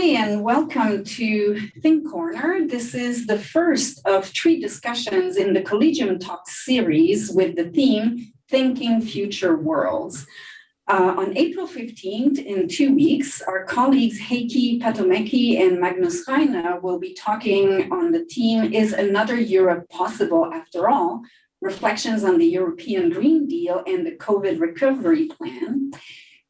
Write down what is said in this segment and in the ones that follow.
Hi, and welcome to Think Corner. This is the first of three discussions in the Collegium Talk series with the theme Thinking Future Worlds. Uh, on April 15th, in two weeks, our colleagues Heikki Patomäki and Magnus Ryner will be talking on the theme Is Another Europe Possible After All? Reflections on the European Green Deal and the COVID Recovery Plan.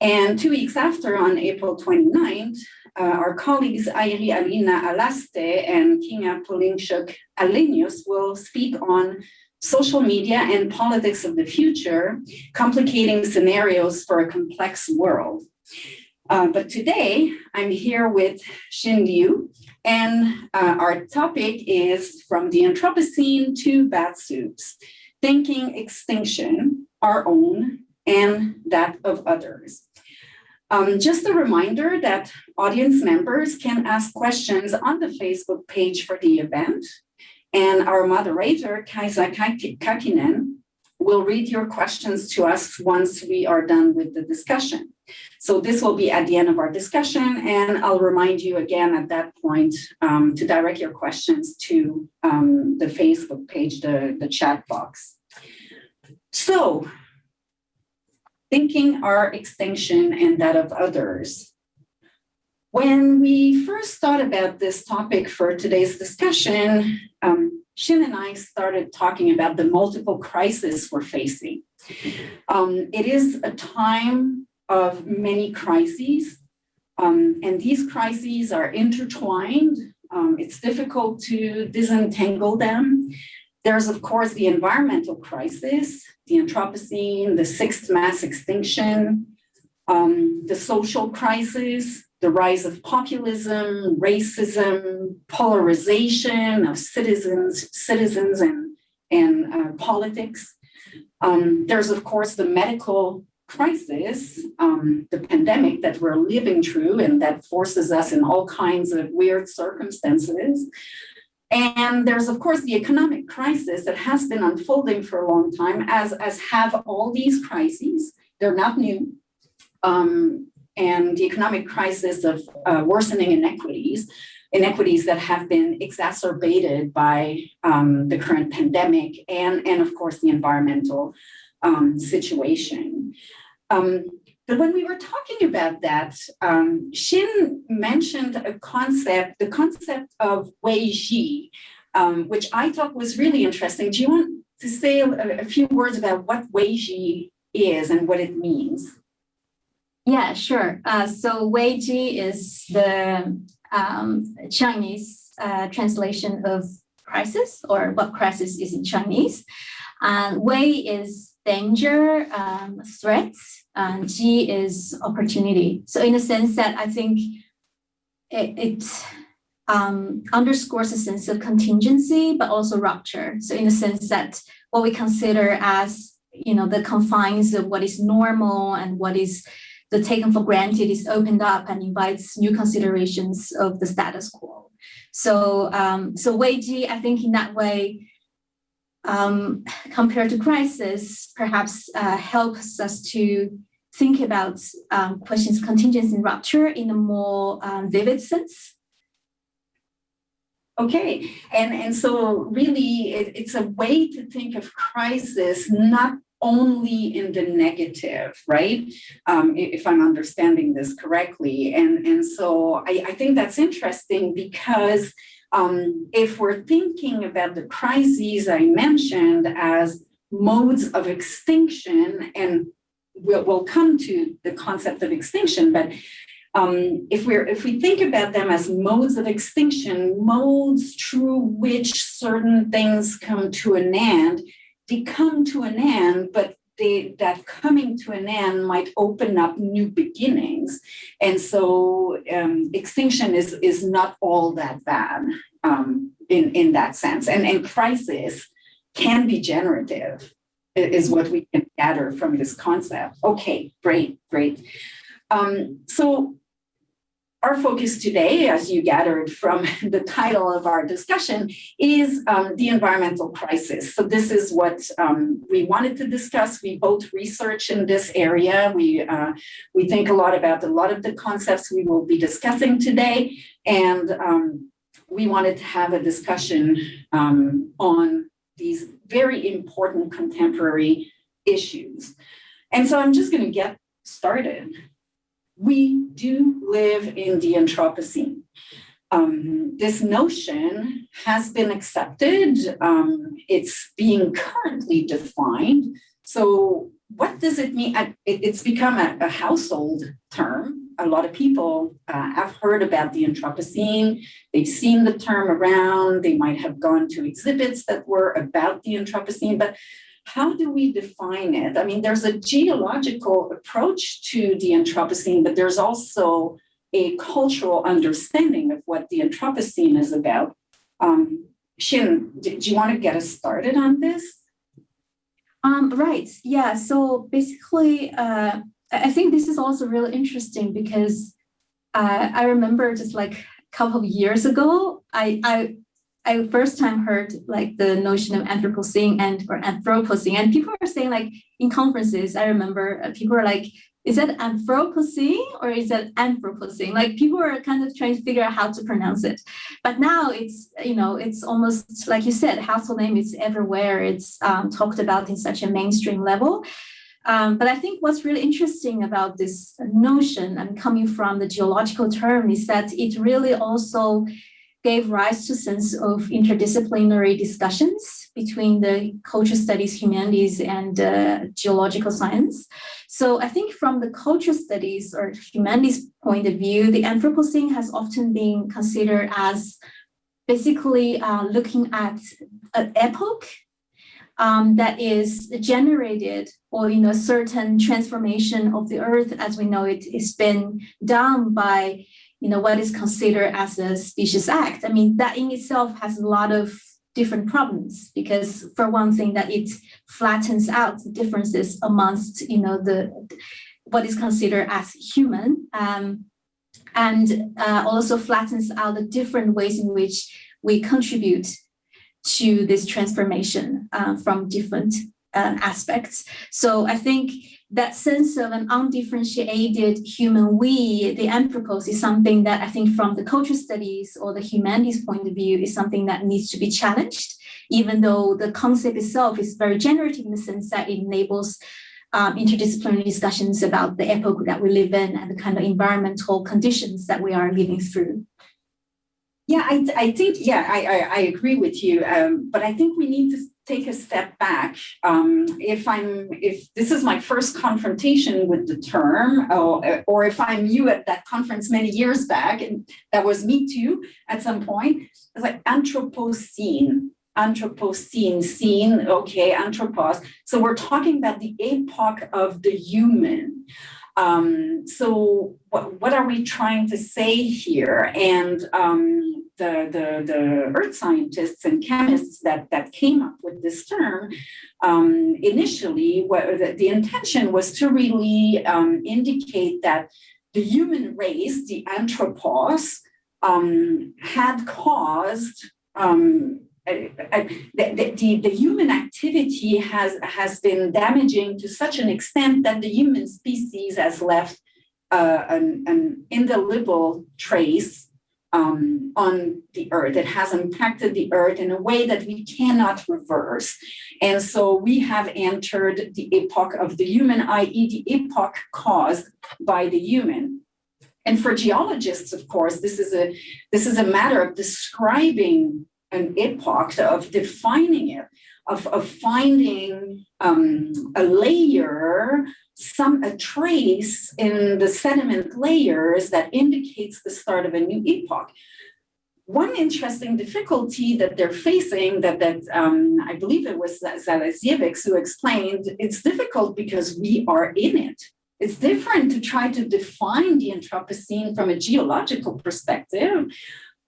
And two weeks after, on April 29th, uh, our colleagues Airi Alina Allaste and Kinga Polynczuk Alenius will speak on social media and politics of the future, complicating scenarios for a complex world. Uh, but today, I'm here with Xin Liu, and uh, our topic is From the Anthropocene to Bat Soups, Thinking Extinction, Our Own and That of Others. Um, just a reminder that audience members can ask questions on the Facebook page for the event. And our moderator, Kaisa Kakinen, will read your questions to us once we are done with the discussion. So this will be at the end of our discussion, and I'll remind you again at that point um, to direct your questions to um, the Facebook page, the, the chat box. So thinking our extinction and that of others. When we first thought about this topic for today's discussion, um, Xin and I started talking about the multiple crises we're facing. Um, it is a time of many crises, um, and these crises are intertwined. Um, it's difficult to disentangle them. There's, of course, the environmental crisis, the Anthropocene, the sixth mass extinction, um, the social crisis, the rise of populism, racism, polarization of citizens, citizens and, and uh, politics. Um, there's, of course, the medical crisis, um, the pandemic that we're living through and that forces us in all kinds of weird circumstances. And there's, of course, the economic crisis that has been unfolding for a long time, as, as have all these crises. They're not new. Um, and the economic crisis of uh, worsening inequities, inequities that have been exacerbated by um, the current pandemic and, and, of course, the environmental um, situation. Um, but when we were talking about that, um, Xin mentioned a concept, the concept of Weiji, um, which I thought was really interesting. Do you want to say a, a few words about what Wei Ji is and what it means? Yeah, sure. Uh, so Weiji is the um, Chinese uh, translation of crisis or what crisis is in Chinese. Uh, Wei is danger, um, threats, and Ji is opportunity. So in a sense that I think it, it um, underscores a sense of contingency, but also rupture. So in the sense that what we consider as, you know, the confines of what is normal and what is the taken for granted is opened up and invites new considerations of the status quo. So, um, so Weiji, I think in that way, um, compared to crisis, perhaps uh, helps us to think about um, questions contingency and rupture in a more um, vivid sense. Okay, and, and so really it, it's a way to think of crisis not only in the negative, right? Um, if I'm understanding this correctly. And, and so I, I think that's interesting because um, if we're thinking about the crises I mentioned as modes of extinction, and we'll, we'll come to the concept of extinction, but um, if we're if we think about them as modes of extinction, modes through which certain things come to an end, they come to an end, but they, that coming to an end might open up new beginnings. And so um, extinction is, is not all that bad um, in, in that sense. And, and crisis can be generative is what we can gather from this concept. Okay, great, great. Um, so our focus today, as you gathered from the title of our discussion, is um, the environmental crisis. So this is what um, we wanted to discuss. We both research in this area. We uh, we think a lot about a lot of the concepts we will be discussing today, and um, we wanted to have a discussion um, on these very important contemporary issues. And so I'm just going to get started we do live in the Anthropocene. Um, this notion has been accepted. Um, it's being currently defined. So what does it mean? It's become a, a household term. A lot of people uh, have heard about the Anthropocene. They've seen the term around. They might have gone to exhibits that were about the Anthropocene, but how do we define it? I mean, there's a geological approach to the Anthropocene, but there's also a cultural understanding of what the Anthropocene is about. Um, Xin, do you want to get us started on this? Um, right. Yeah. So basically, uh, I think this is also really interesting because uh, I remember just like a couple of years ago, I, I I first time heard like the notion of Anthropocene and or Anthropocene, and people are saying like in conferences. I remember uh, people are like, "Is that Anthropocene or is that Anthropocene?" Like people are kind of trying to figure out how to pronounce it. But now it's you know it's almost like you said, household name is everywhere. It's um, talked about in such a mainstream level. Um, but I think what's really interesting about this notion and coming from the geological term is that it really also gave rise to sense of interdisciplinary discussions between the culture studies, humanities, and uh, geological science. So I think from the culture studies or humanities point of view, the Anthropocene has often been considered as basically uh, looking at an epoch um, that is generated or you know certain transformation of the earth as we know it is been done by you know, what is considered as a specious act. I mean, that in itself has a lot of different problems because for one thing that it flattens out the differences amongst, you know, the what is considered as human um, and uh, also flattens out the different ways in which we contribute to this transformation uh, from different uh, aspects. So I think that sense of an undifferentiated human we, the anthropos, is something that I think from the culture studies or the humanities point of view is something that needs to be challenged, even though the concept itself is very generative in the sense that it enables um, interdisciplinary discussions about the epoch that we live in and the kind of environmental conditions that we are living through. Yeah, I, I think, yeah, I, I, I agree with you. Um, but I think we need to take a step back. Um, if I'm, if this is my first confrontation with the term, or, or if I'm you at that conference many years back, and that was me too at some point, it's like Anthropocene, Anthropocene, scene, okay, Anthropos. So we're talking about the epoch of the human. Um, so what, what are we trying to say here? And um, the, the, the earth scientists and chemists that, that came up with this term, um, initially, what, the, the, intention was to really um, indicate that the human race, the anthropos, um, had caused um, the, the, the, human activity has, has been damaging to such an extent that the human species has left uh, an, an indelible trace um, on the earth. It has impacted the earth in a way that we cannot reverse. And so we have entered the epoch of the human, i.e., the epoch caused by the human. And for geologists, of course, this is a this is a matter of describing an epoch, of defining it, of, of finding um, a layer some a trace in the sediment layers that indicates the start of a new epoch. One interesting difficulty that they're facing that, that um, I believe it was Zalasiewicz who explained, it's difficult because we are in it. It's different to try to define the Anthropocene from a geological perspective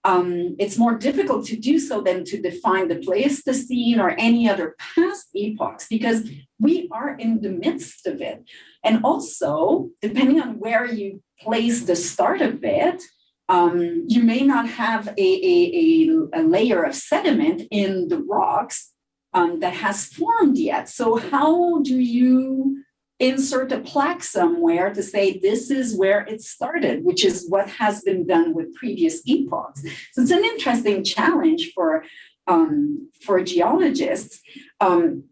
um, it's more difficult to do so than to define the Pleistocene or any other past epochs because we are in the midst of it. And also, depending on where you place the start of it, um, you may not have a, a, a, a, layer of sediment in the rocks um, that has formed yet. So how do you insert a plaque somewhere to say this is where it started, which is what has been done with previous epochs. So it's an interesting challenge for um, for geologists. Um,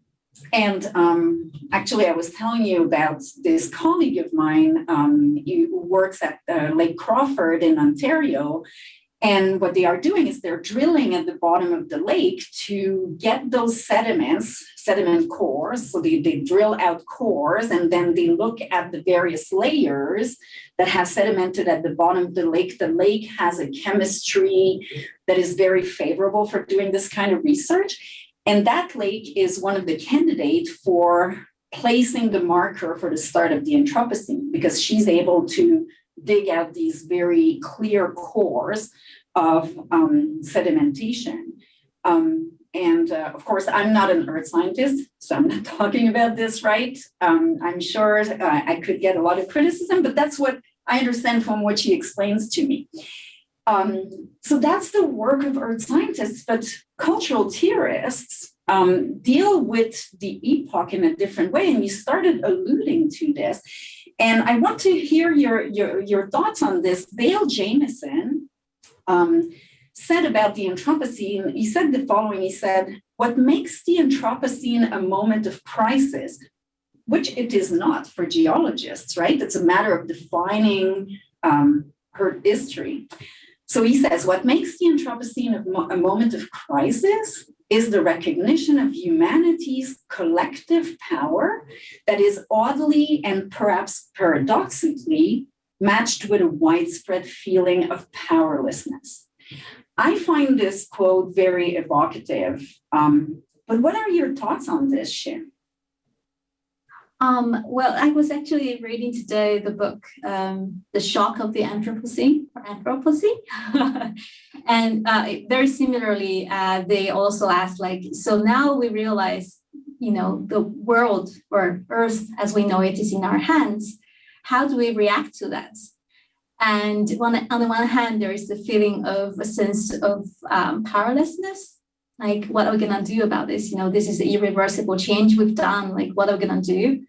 and um, actually, I was telling you about this colleague of mine um, who works at uh, Lake Crawford in Ontario, and what they are doing is they're drilling at the bottom of the lake to get those sediments, sediment cores. So they, they drill out cores and then they look at the various layers that have sedimented at the bottom of the lake. The lake has a chemistry that is very favorable for doing this kind of research. And that lake is one of the candidates for placing the marker for the start of the Anthropocene because she's able to dig out these very clear cores of um, sedimentation. Um, and uh, of course, I'm not an earth scientist, so I'm not talking about this right. Um, I'm sure uh, I could get a lot of criticism, but that's what I understand from what she explains to me. Um, so that's the work of earth scientists, but cultural theorists um, deal with the epoch in a different way. And you started alluding to this. And I want to hear your, your, your thoughts on this. Dale Jamieson um, said about the Anthropocene, he said the following, he said, what makes the Anthropocene a moment of crisis, which it is not for geologists, right? It's a matter of defining um, her history. So he says, what makes the Anthropocene a moment of crisis is the recognition of humanity's collective power that is oddly and perhaps paradoxically matched with a widespread feeling of powerlessness. I find this quote very evocative. Um, but what are your thoughts on this, Xin? Um, well, I was actually reading today the book, um, The Shock of the Anthropocene, Anthropocene. and uh, very similarly, uh, they also asked like, so now we realize, you know, the world or earth as we know it is in our hands. How do we react to that? And on the one hand, there is the feeling of a sense of um, powerlessness like what are we gonna do about this? You know, this is an irreversible change we've done, like what are we gonna do?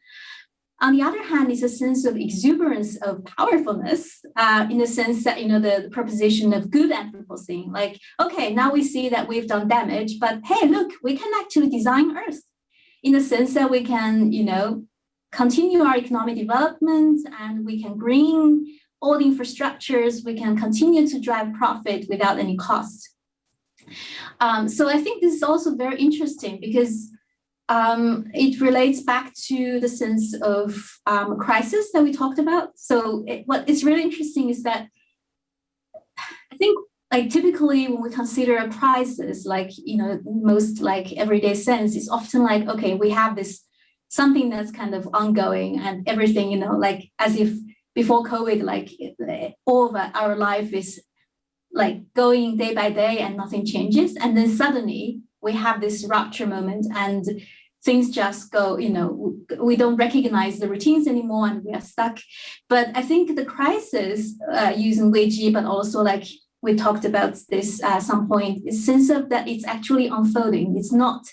On the other hand, is a sense of exuberance of powerfulness uh, in the sense that, you know, the, the proposition of good Anthropocene, like, okay, now we see that we've done damage, but hey, look, we can actually design Earth in the sense that we can, you know, continue our economic development and we can bring all the infrastructures, we can continue to drive profit without any cost. Um, so I think this is also very interesting because um, it relates back to the sense of um, crisis that we talked about. So it, what is really interesting is that I think like typically when we consider a crisis, like, you know, most like everyday sense, it's often like, okay, we have this something that's kind of ongoing and everything, you know, like as if before COVID, like all of our life is like going day by day and nothing changes. And then suddenly we have this rupture moment and things just go, you know, we don't recognize the routines anymore and we are stuck. But I think the crisis uh, using Weiji, but also like we talked about this at some point, is sense of that it's actually unfolding. It's not,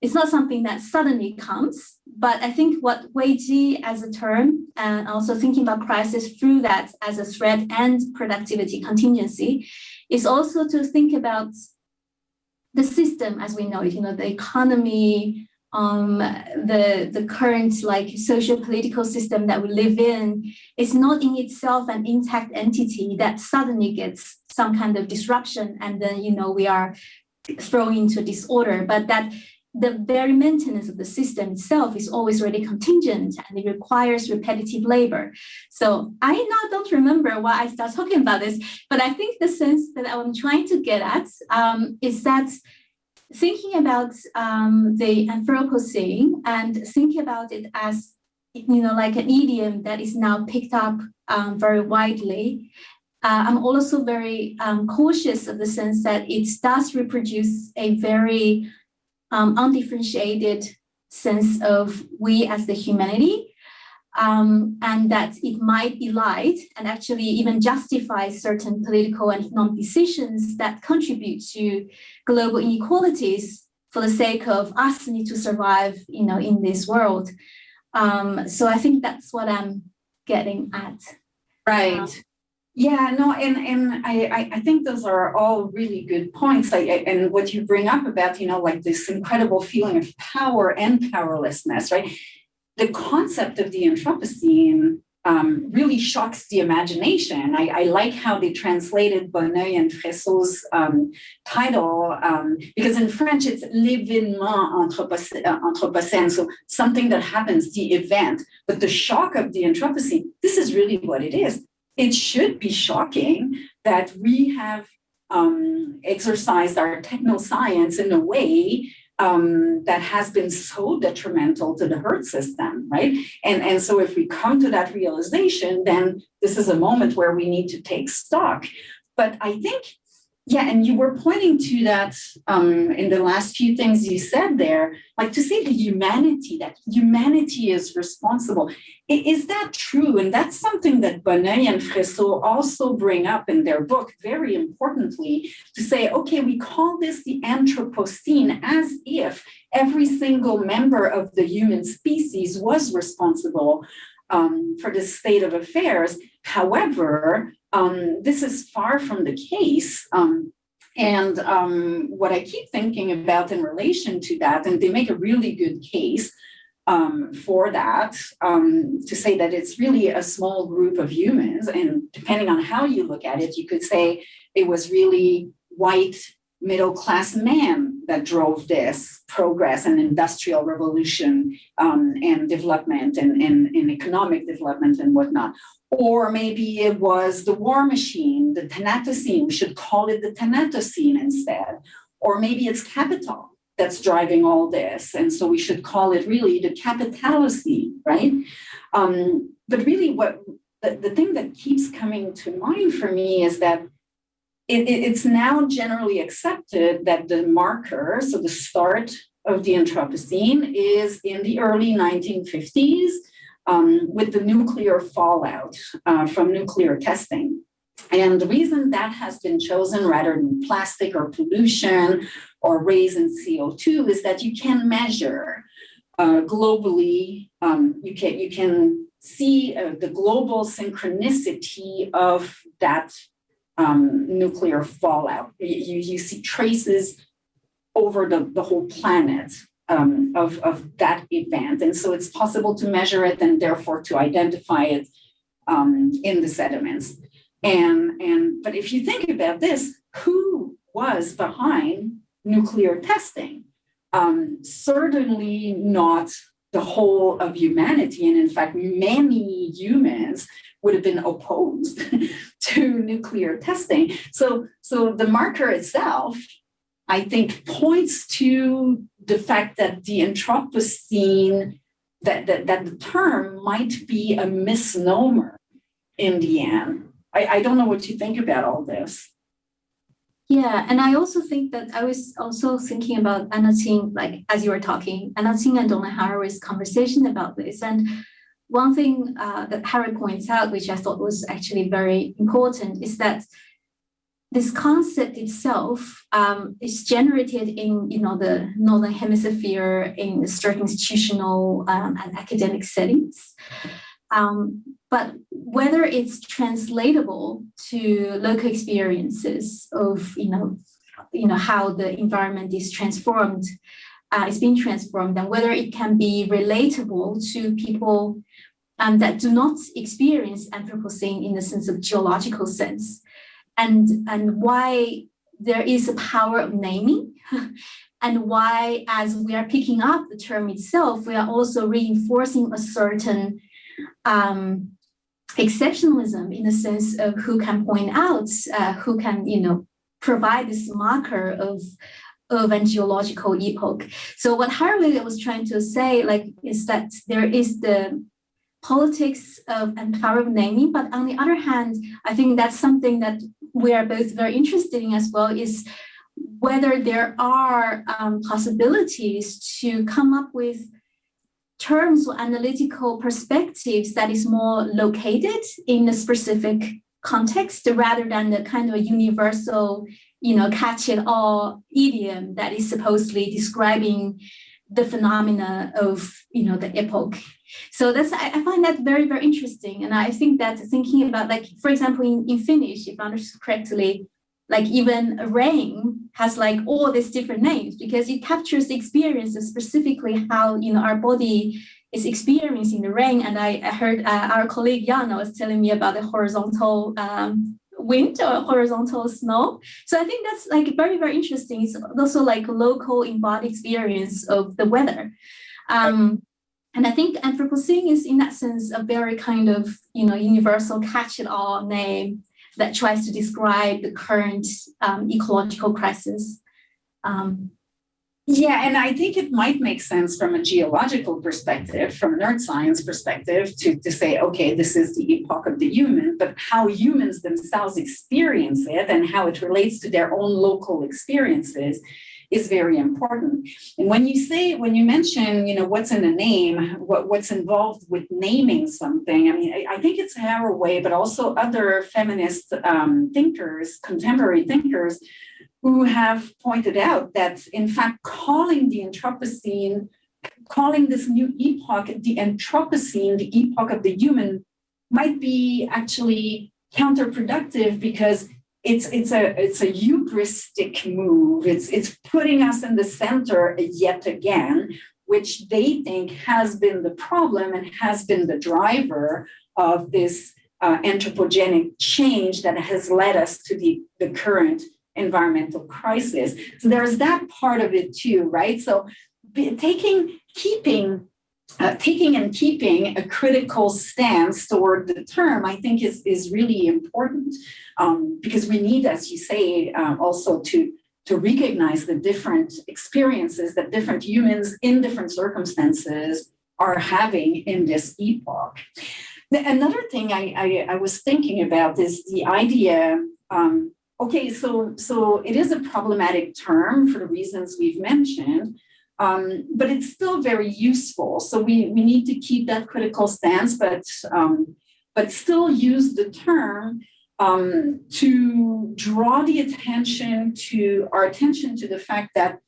it's not something that suddenly comes, but I think what Weiji as a term and also thinking about crisis through that as a threat and productivity contingency is also to think about the system as we know it, you know, the economy, um, the, the current like social political system that we live in is not in itself an intact entity that suddenly gets some kind of disruption and then, you know, we are thrown into disorder, but that the very maintenance of the system itself is always really contingent and it requires repetitive labor. So I now don't remember why I start talking about this, but I think the sense that I'm trying to get at um, is that thinking about um, the Anthropocene and thinking about it as, you know, like an idiom that is now picked up um, very widely. Uh, I'm also very um, cautious of the sense that it does reproduce a very um, undifferentiated sense of we as the humanity. Um, and that it might elide and actually even justify certain political and economic decisions that contribute to global inequalities for the sake of us need to survive, you know, in this world. Um, so I think that's what I'm getting at. Right. Um, yeah, no, and and I, I I think those are all really good points. Like and what you bring up about, you know, like this incredible feeling of power and powerlessness, right? The concept of the Anthropocene um, really shocks the imagination. I, I, like how they translated Bonneuil and Fressoz's um, title um, because in French it's l'événement anthropocène, so something that happens, the event. But the shock of the Anthropocene, this is really what it is. It should be shocking that we have um, exercised our techno science in a way um, that has been so detrimental to the herd system, right? And, and so if we come to that realization, then this is a moment where we need to take stock. But I think yeah, and you were pointing to that um, in the last few things you said there, like to say the humanity, that humanity is responsible. Is that true? And that's something that Bonneuil and Fressoz also bring up in their book very importantly to say, okay, we call this the Anthropocene as if every single member of the human species was responsible um, for this state of affairs. However, um, this is far from the case. Um, and um, what I keep thinking about in relation to that, and they make a really good case um, for that, um, to say that it's really a small group of humans. And depending on how you look at it, you could say it was really white middle class man that drove this progress and industrial revolution um, and development and, and, and, economic development and whatnot. Or maybe it was the war machine, the Thanatocene, we should call it the Thanatocene instead. Or maybe it's capital that's driving all this. And so we should call it really the capitalocene, right? Um, but really what the, the thing that keeps coming to mind for me is that it, it, it's now generally accepted that the marker, so the start of the Anthropocene is in the early 1950s um, with the nuclear fallout uh, from nuclear testing. And the reason that has been chosen rather than plastic or pollution or raise in CO2 is that you can measure uh, globally, um, you, can, you can see uh, the global synchronicity of that um, nuclear fallout. You, you see traces over the, the whole planet um, of, of that event. And so it's possible to measure it and therefore to identify it um, in the sediments. And, and but if you think about this, who was behind nuclear testing? Um, certainly not the whole of humanity. And in fact, many humans would have been opposed to nuclear testing. So, so the marker itself, I think, points to the fact that the Anthropocene, that, that, that the term might be a misnomer in the end. I, I don't know what you think about all this. Yeah, and I also think that I was also thinking about Anna Tsing, like as you were talking, Anna Tsing and Donna Haraway's conversation about this. And one thing uh, that Haraway points out, which I thought was actually very important, is that this concept itself um, is generated in you know the northern hemisphere in certain institutional um, and academic settings. Um, but whether it's translatable to local experiences of you know you know how the environment is transformed uh, is being transformed and whether it can be relatable to people um, that do not experience Anthropocene in the sense of geological sense, and, and why there is a power of naming, and why, as we are picking up the term itself, we are also reinforcing a certain um, exceptionalism in the sense of who can point out, uh, who can, you know, provide this marker of of geological epoch. So what Haraway was trying to say, like, is that there is the politics of of naming. But on the other hand, I think that's something that we are both very interested in as well is whether there are um, possibilities to come up with terms or analytical perspectives that is more located in a specific context rather than the kind of universal, you know, catch-it-all idiom that is supposedly describing the phenomena of, you know, the epoch. So that's I, I find that very very interesting, and I think that thinking about like for example in, in Finnish, if I understood correctly, like even rain has like all these different names because it captures the experience of specifically how you know our body is experiencing the rain. And I, I heard uh, our colleague Jana was telling me about the horizontal um, wind or horizontal snow. So I think that's like very, very interesting. It's also like local embodied experience of the weather. Um, and I think Anthropocene is in that sense a very kind of, you know, universal catch-it-all name that tries to describe the current um, ecological crisis. Um, yeah, and I think it might make sense from a geological perspective, from an earth science perspective, to, to say, okay, this is the epoch of the human, but how humans themselves experience it and how it relates to their own local experiences is very important. And when you say, when you mention, you know, what's in a name, what, what's involved with naming something, I mean, I, I think it's Haraway, but also other feminist um, thinkers, contemporary thinkers, who have pointed out that, in fact, calling the Anthropocene, calling this new epoch the Anthropocene, the epoch of the human, might be actually counterproductive because it's it's a it's a hubristic move. It's it's putting us in the center yet again, which they think has been the problem and has been the driver of this uh, anthropogenic change that has led us to the, the current environmental crisis. So there's that part of it too, right? So taking, keeping, uh, taking and keeping a critical stance toward the term, I think is, is really important um, because we need, as you say, uh, also to to recognize the different experiences that different humans in different circumstances are having in this epoch. Another thing I, I, I was thinking about is the idea um, Okay, so so it is a problematic term for the reasons we've mentioned, um, but it's still very useful. So we we need to keep that critical stance, but um, but still use the term um, to draw the attention to our attention to the fact that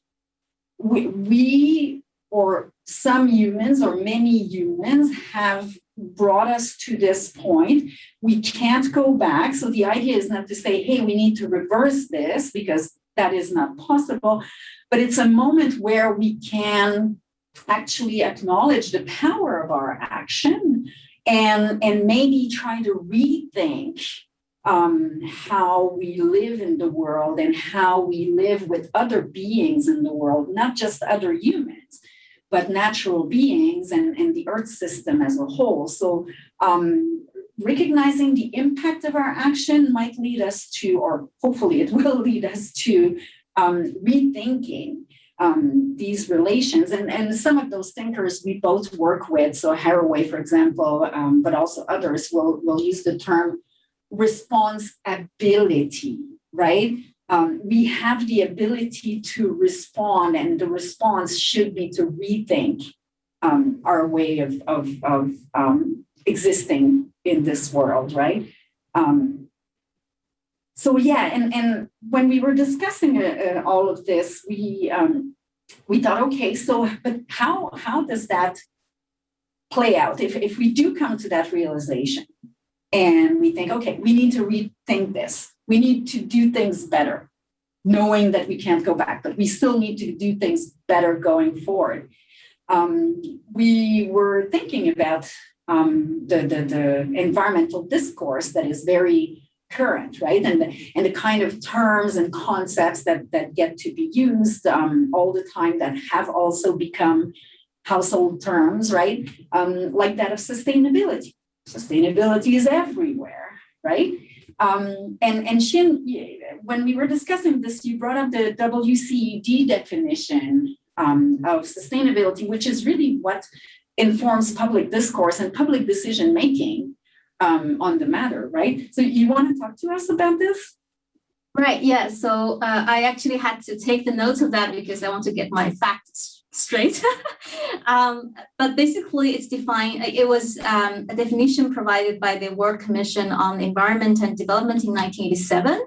we, we or some humans or many humans have brought us to this point. We can't go back. So the idea is not to say, hey, we need to reverse this because that is not possible, but it's a moment where we can actually acknowledge the power of our action and, and maybe try to rethink um, how we live in the world and how we live with other beings in the world, not just other humans but natural beings and, and the earth system as a whole. So um, recognizing the impact of our action might lead us to, or hopefully it will lead us to um, rethinking um, these relations. And, and some of those thinkers we both work with, so Haraway, for example, um, but also others will, will use the term response ability, right? um, we have the ability to respond, and the response should be to rethink um, our way of, of, of um, existing in this world, right? Um, so yeah, and, and when we were discussing uh, uh, all of this, we um, we thought, okay, so but how how does that play out if if we do come to that realization, and we think, okay, we need to rethink this we need to do things better, knowing that we can't go back, but we still need to do things better going forward. Um, we were thinking about um, the, the, the environmental discourse that is very current, right? And the, and the kind of terms and concepts that, that get to be used um, all the time that have also become household terms, right? Um, like that of sustainability. Sustainability is everywhere, right? Um, and, and Xin, when we were discussing this, you brought up the WCED definition um, of sustainability, which is really what informs public discourse and public decision making um, on the matter, right? So you want to talk to us about this? Right, yeah. So uh, I actually had to take the notes of that because I want to get my facts straight. um, but basically it's defined, it was um, a definition provided by the World Commission on Environment and Development in 1987.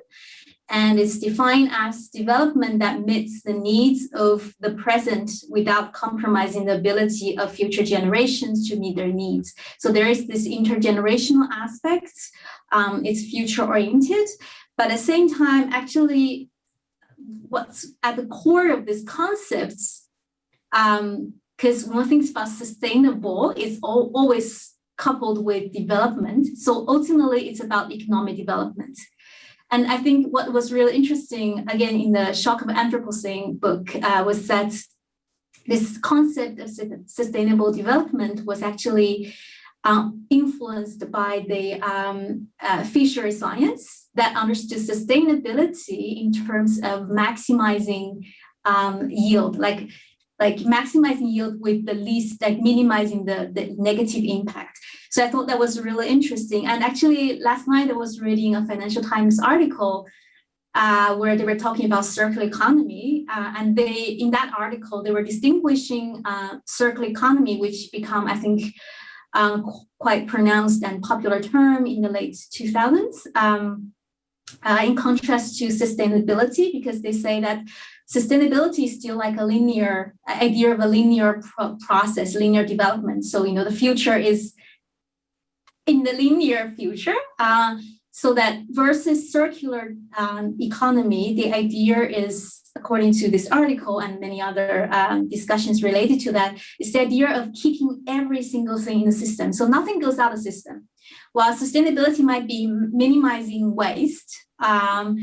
And it's defined as development that meets the needs of the present without compromising the ability of future generations to meet their needs. So there is this intergenerational aspect, um, it's future oriented, but at the same time, actually what's at the core of this concepts, because um, one thing about sustainable is all, always coupled with development. So ultimately, it's about economic development. And I think what was really interesting, again, in the Shock of Anthropocene book, uh, was that this concept of sustainable development was actually um, influenced by the um, uh, fishery science that understood sustainability in terms of maximizing um, yield, like like maximizing yield with the least, like minimizing the, the negative impact. So I thought that was really interesting. And actually last night I was reading a Financial Times article uh, where they were talking about circular economy. Uh, and they, in that article, they were distinguishing uh, circular economy, which become, I think, um, quite pronounced and popular term in the late 2000s. Um, uh, in contrast to sustainability, because they say that sustainability is still like a linear idea of a linear pro process, linear development. So, you know, the future is in the linear future. Uh, so that versus circular um, economy, the idea is, according to this article and many other um, discussions related to that, is the idea of keeping every single thing in the system. So nothing goes out of the system. While sustainability might be minimizing waste, um,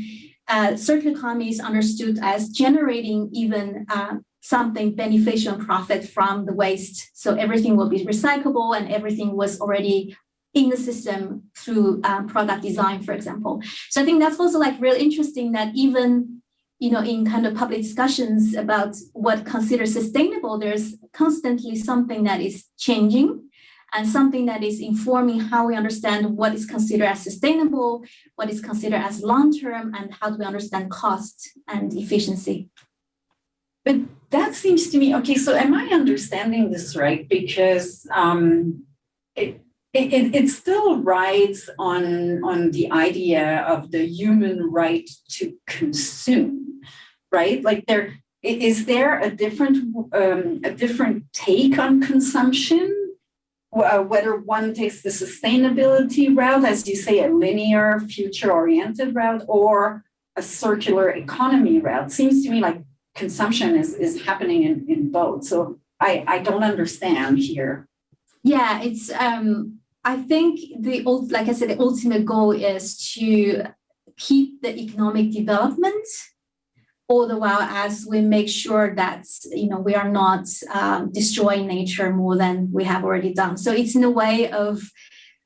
uh, circular economy is understood as generating even uh, something beneficial and profit from the waste. So everything will be recyclable and everything was already in the system through um, product design, for example. So I think that's also like really interesting that even you know, in kind of public discussions about what considered sustainable, there's constantly something that is changing and something that is informing how we understand what is considered as sustainable, what is considered as long-term, and how do we understand cost and efficiency. But that seems to me, okay, so am I understanding this right? Because um, it, it, it still rides on, on the idea of the human right to consume, right? Like there, is there a different, um, a different take on consumption uh, whether one takes the sustainability route, as you say, a linear, future-oriented route, or a circular economy route. Seems to me like consumption is, is happening in, in both. So I, I don't understand here. Yeah, it's um I think the like I said, the ultimate goal is to keep the economic development all the while as we make sure that you know we are not um, destroying nature more than we have already done. So it's in a way of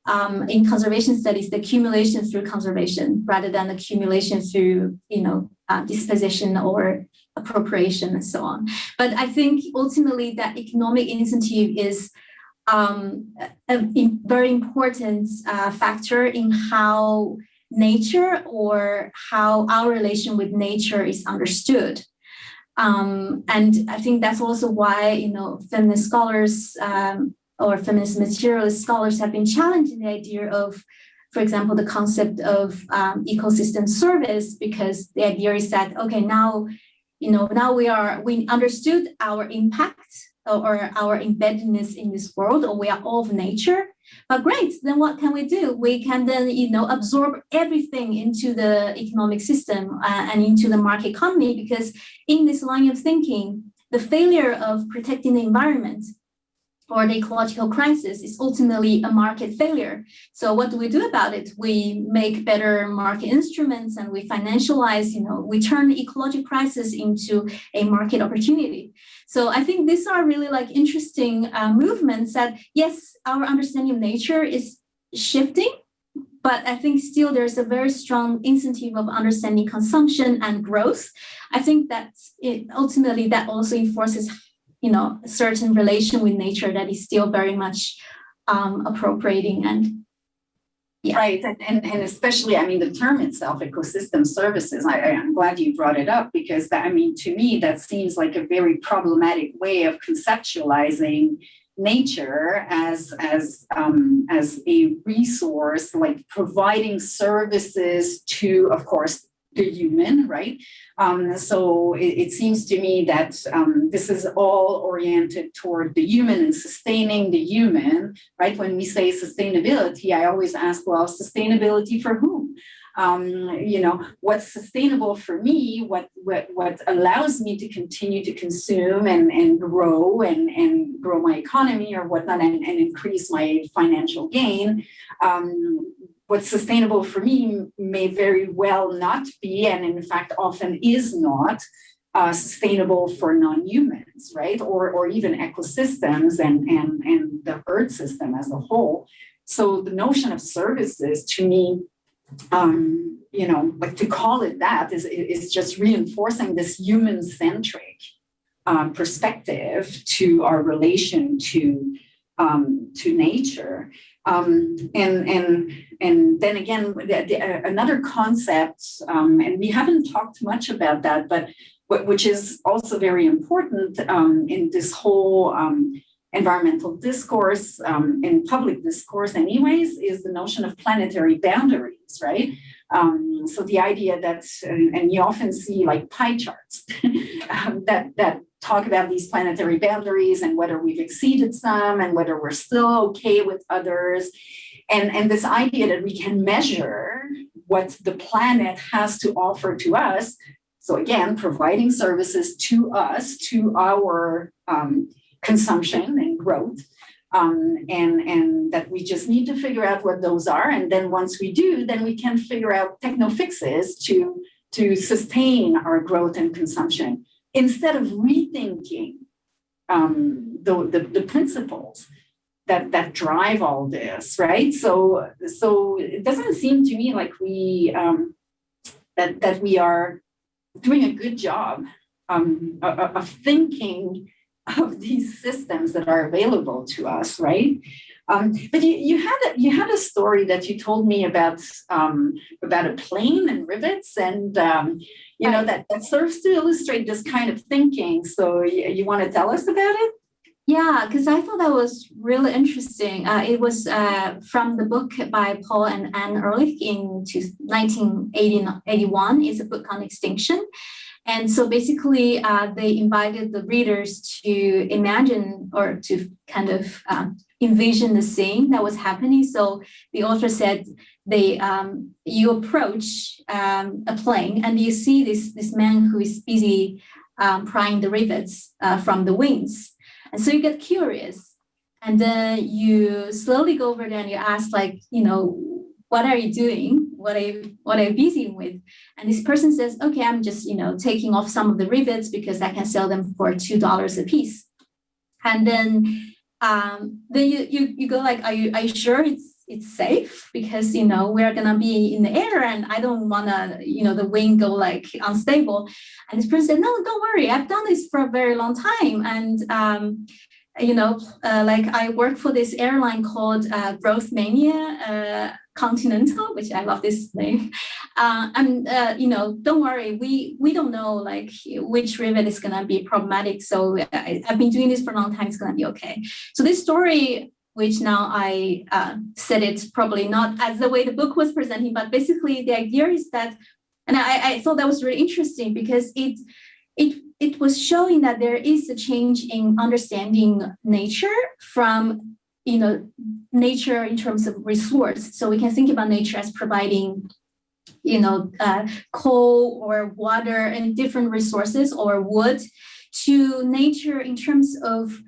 um, in conservation studies, the accumulation through conservation rather than accumulation through you know uh, disposition or appropriation and so on. But I think ultimately that economic incentive is um, a, very important uh, factor in how nature or how our relation with nature is understood. Um, and I think that's also why, you know, feminist scholars um, or feminist materialist scholars have been challenging the idea of, for example, the concept of um, ecosystem service, because the idea is that, okay, now, you know, now we are, we understood our impact or our embeddedness in this world, or we are all of nature. But great, then what can we do? We can then, you know, absorb everything into the economic system uh, and into the market economy, because in this line of thinking, the failure of protecting the environment or the ecological crisis is ultimately a market failure. So what do we do about it? We make better market instruments and we financialize, you know, we turn ecological crisis into a market opportunity. So I think these are really like interesting uh, movements that, yes, our understanding of nature is shifting, but I think still there's a very strong incentive of understanding consumption and growth. I think that it, ultimately that also enforces you know, a certain relation with nature that is still very much um, appropriating and Yeah. Right, and, and, especially, I mean, the term itself, ecosystem services, I, I'm glad you brought it up because that, I mean, to me, that seems like a very problematic way of conceptualizing nature as as um, as a resource, like providing services to, of course, the human, right? Um, so it, it, seems to me that um, this is all oriented toward the human and sustaining the human, right? When we say sustainability, I always ask, well, sustainability for whom? Um, you know, what's sustainable for me, what, what, what allows me to continue to consume and, and grow and, and grow my economy or whatnot and, and increase my financial gain. What's sustainable for me may very well not be, and in fact often is not, uh, sustainable for non-humans, right? Or, or even ecosystems and, and, and the earth system as a whole. So the notion of services to me, um, you know, like to call it that is, is just reinforcing this human-centric um, perspective to our relation to, um, to nature. Um, and and and then again, the, the, uh, another concept, um, and we haven't talked much about that, but which is also very important um, in this whole um, environmental discourse um, in public discourse, anyways, is the notion of planetary boundaries, right? Um, so the idea that, and, and, you often see like pie charts that that talk about these planetary boundaries and whether we've exceeded some and whether we're still okay with others. And, and this idea that we can measure what the planet has to offer to us. So again, providing services to us, to our um, consumption and growth. Um, and, and that we just need to figure out what those are. And then once we do, then we can figure out techno fixes to, to sustain our growth and consumption instead of rethinking um, the, the, the, principles that, that drive all this, right? So, so it doesn't seem to me like we, um, that, that we are doing a good job um, of, of thinking of these systems that are available to us, right? Um, but you, you had a, you had a story that you told me about um, about a plane and rivets, and um, you know that that serves to illustrate this kind of thinking. So you, you want to tell us about it? Yeah, because I thought that was really interesting. Uh, it was uh, from the book by Paul and Anne Ehrlich in 1981. It's a book on extinction. And so basically, uh, they invited the readers to imagine or to kind of um, envision the scene that was happening. So the author said they um, you approach um, a plane and you see this this man who is busy um, prying the rivets uh, from the wings, and so you get curious, and then you slowly go over there and you ask like you know what are you doing? What you what I'm busy with? And this person says, okay, I'm just you know taking off some of the rivets because I can sell them for two dollars a piece, and then um, then you, you, you go like, are you, are you sure it's, it's safe? Because, you know, we're to be in the air and I don't want to, you know, the wing go like unstable. And this person said, no, don't worry. I've done this for a very long time. And, um, you know, uh, like I work for this airline called uh, Growth Mania uh, Continental, which I love this name. Uh, and uh, you know, don't worry, we we don't know like which rivet is gonna be problematic. So I, have been doing this for a long time. It's gonna be okay. So this story, which now I uh, said it probably not as the way the book was presenting, but basically the idea is that, and I, I thought that was really interesting because it it it was showing that there is a change in understanding nature from you know nature in terms of resource. So we can think about nature as providing you know uh, coal or water and different resources or wood to nature in terms of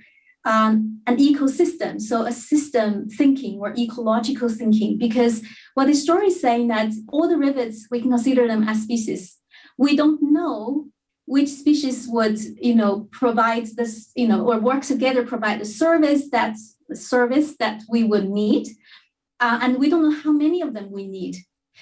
um, an ecosystem. So a system thinking or ecological thinking because what the story is saying that all the rivets we can consider them as species. We don't know which species would, you know, provide this, you know, or work together, provide the service that the service that we would need. Uh, and we don't know how many of them we need.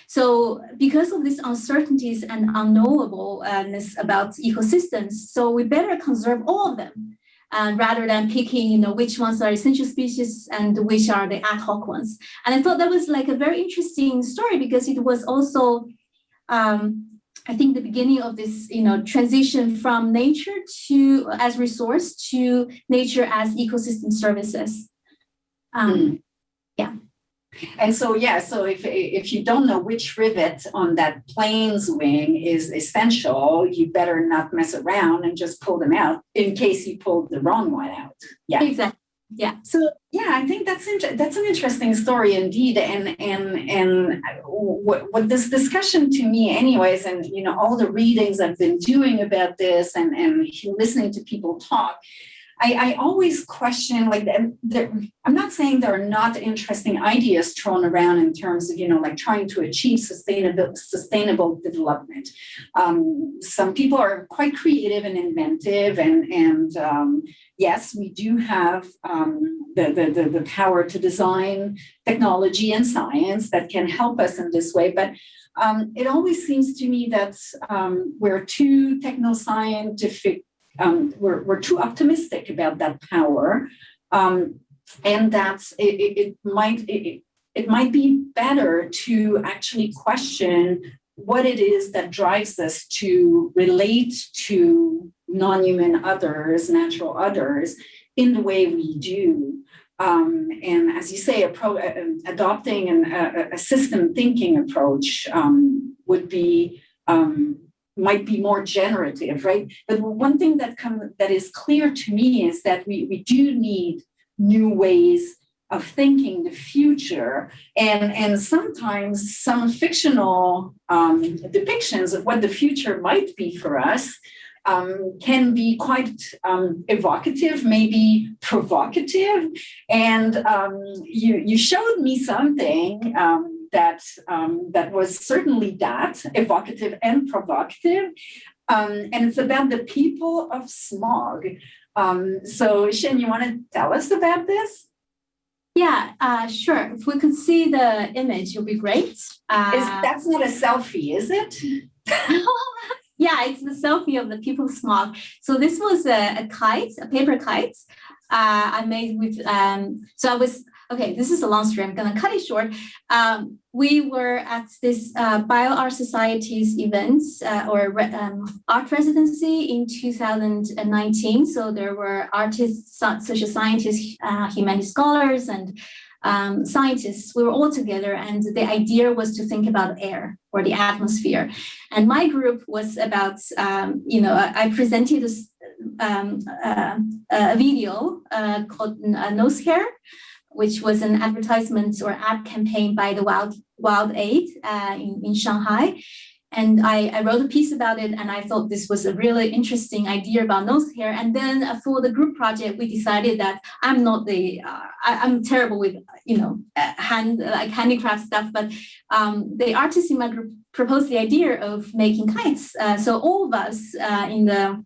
So because of these uncertainties and unknowableness about ecosystems, so we better conserve all of them. uh, rather than picking, you know, which ones are essential species and which are the ad hoc ones. And I thought that was like a very interesting story because it was also, um, I think, the beginning of this, you know, transition from nature to as resource to nature as ecosystem services. Um, Mm. And so, yeah, so if, if you don't know which rivet on that plane's wing is essential, you better not mess around and just pull them out in case you pulled the wrong one out. Yeah. Exactly. Yeah. So yeah, I think that's that's an interesting story indeed, and and and what what this discussion to me, anyways, and you know all the readings I've been doing about this, and and listening to people talk, I, I always question like the, the, I'm not saying there are not interesting ideas thrown around in terms of you know like trying to achieve sustainable sustainable development. Um, some people are quite creative and inventive, and and um, yes, we do have um, the, the, the the power to design technology and science that can help us in this way, but. Um, it always seems to me that um, we're too techno-scientific um, we're, we're too optimistic about that power um, and that it, it, might it, it might be better to actually question what it is that drives us to relate to non-human others natural others in the way we do. Um, and as you say pro, uh, adopting an, a, a, system thinking approach um, would be um, might be more generative, right? But one thing that come that is clear to me is that we, we do need new ways of thinking the future and and sometimes some fictional um, depictions of what the future might be for us um, can be quite um, evocative, maybe provocative. And um, you, you showed me something um, that um, that was certainly that evocative and provocative, um, and it's about the people of smog. Um, so, Xin, you want to tell us about this? Yeah, uh, sure. If we could see the image, it would be great. Uh, is, that's not a selfie, is it? yeah, it's the selfie of the people of smog. So this was a, a kite, a paper kite. Uh, I made with, um, so I was okay, this is a long story. I'm going to cut it short. Um, we were at this uh, BioArt Society's events uh, or re um, art residency in 2019. So there were artists, social scientists, uh, humanity scholars, and um, scientists. We were all together, and the idea was to think about air or the atmosphere. And my group was about, um, you know, I presented um, uh, a video uh, called uh, Nose Hair which was an advertisement or ad campaign by the Wild WildAid uh, in, in Shanghai. And I, I, wrote a piece about it, and I thought this was a really interesting idea about nose hair. And then uh, for the group project, we decided that I'm not the uh, I, am terrible with you know uh, hand like handicraft stuff, but um, the artists in my group proposed the idea of making kites. Uh, so all of us uh, in the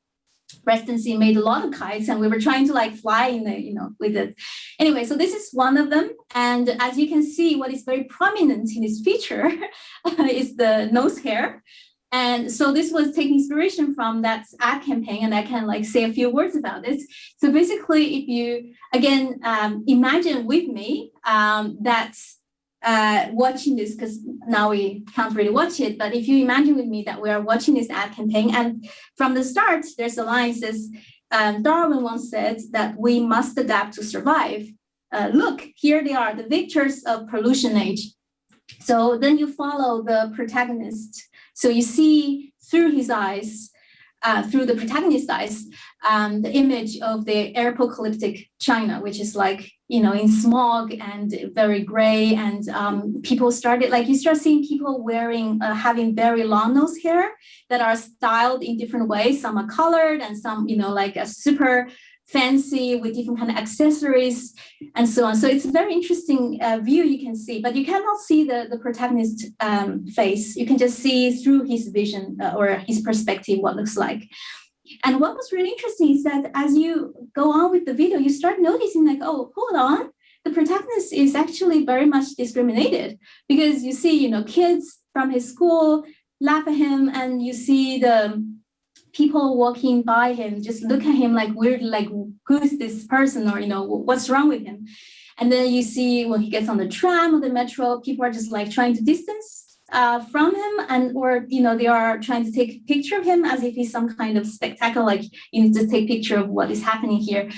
residency made a lot of kites and we were trying to like fly in the, you know, with it. Anyway, so this is one of them. And as you can see, what is very prominent in this feature is the nose hair. And so this was taking inspiration from that ad campaign, and I can like say a few words about it. So basically, if you again um, imagine with me um, that uh, watching this because now we can't really watch it. But if you imagine with me that we are watching this ad campaign, and from the start, there's a line says, um, Darwin once said that we must adapt to survive. Uh, look, here they are, the victors of pollution age. So then you follow the protagonist. So you see through his eyes, uh, through the protagonist's eyes, um, the image of the apocalyptic China, which is like you know, in smog and very gray. And um, people started, like, you start seeing people wearing, uh, having very long nose hair that are styled in different ways. Some are colored and some, you know, like a super fancy with different kind of accessories and so on. So it's a very interesting uh, view you can see, but you cannot see the, the protagonist um, face. You can just see through his vision uh, or his perspective what looks like. And what was really interesting is that as you go on with the video, you start noticing like, oh, hold on, the protagonist is actually very much discriminated because you see, you know, kids from his school laugh at him and you see the people walking by him just look at him like weird, like who's this person or you know what's wrong with him. And then you see when he gets on the tram or the metro, people are just like trying to distance uh, from him and or you know they are trying to take a picture of him as if he's some kind of spectacle like you need to take a picture of what is happening here.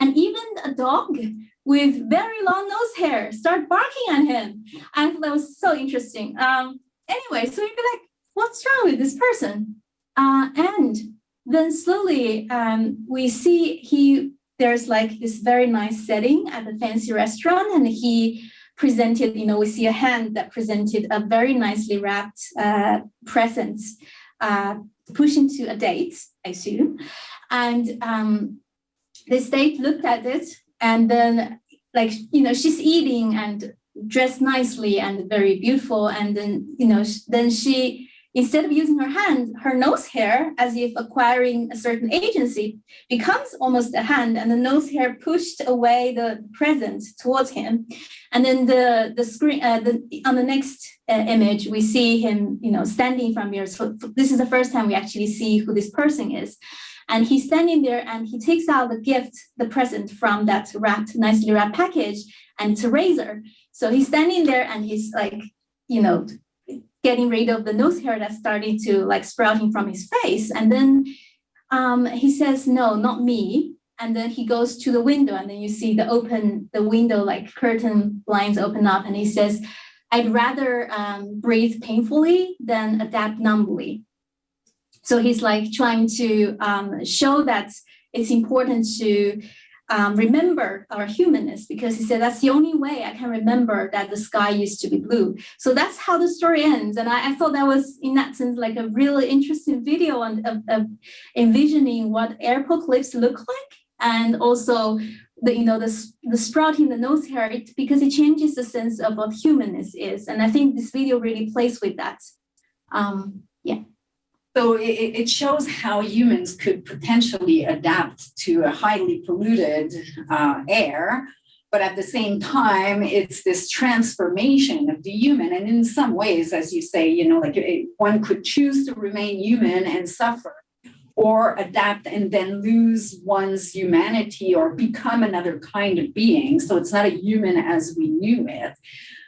And even a dog with very long nose hair start barking at him. I thought that was so interesting. Um anyway so you'd be like what's wrong with this person uh, and then slowly um, we see he there's like this very nice setting at the fancy restaurant and he presented, you know, we see a hand that presented a very nicely wrapped uh, present uh, push into a date, I assume. And um, this date looked at it and then like, you know, she's eating and dressed nicely and very beautiful. And then, you know, then she Instead of using her hand, her nose hair, as if acquiring a certain agency, becomes almost a hand, and the nose hair pushed away the present towards him. And then the the screen, uh, the on the next uh, image, we see him, you know, standing from here. So this is the first time we actually see who this person is. And he's standing there and he takes out the gift, the present from that wrapped, nicely wrapped package, and it's a razor. So he's standing there and he's like, you know, getting rid of the nose hair that's starting to like sprouting from his face. And then um, he says, no, not me. And then he goes to the window and then you see the open, the window like curtain blinds open up and he says, I'd rather um, breathe painfully than adapt numbly. So he's like trying to um, show that it's important to um, remember our humanness because he said that's the only way I can remember that the sky used to be blue. So that's how the story ends. And I, I thought that was, in that sense, like a really interesting video on, of, of envisioning what apocalypse look like and also the you know the, the sprouting the nose hair it, because it changes the sense of what humanness is. And I think this video really plays with that. Um, yeah. So it, it, shows how humans could potentially adapt to a highly polluted uh, air, but at the same time, it's this transformation of the human. And in some ways, as you say, you know, like it, one could choose to remain human and suffer, or adapt and then lose one's humanity or become another kind of being. So it's not a human as we knew it.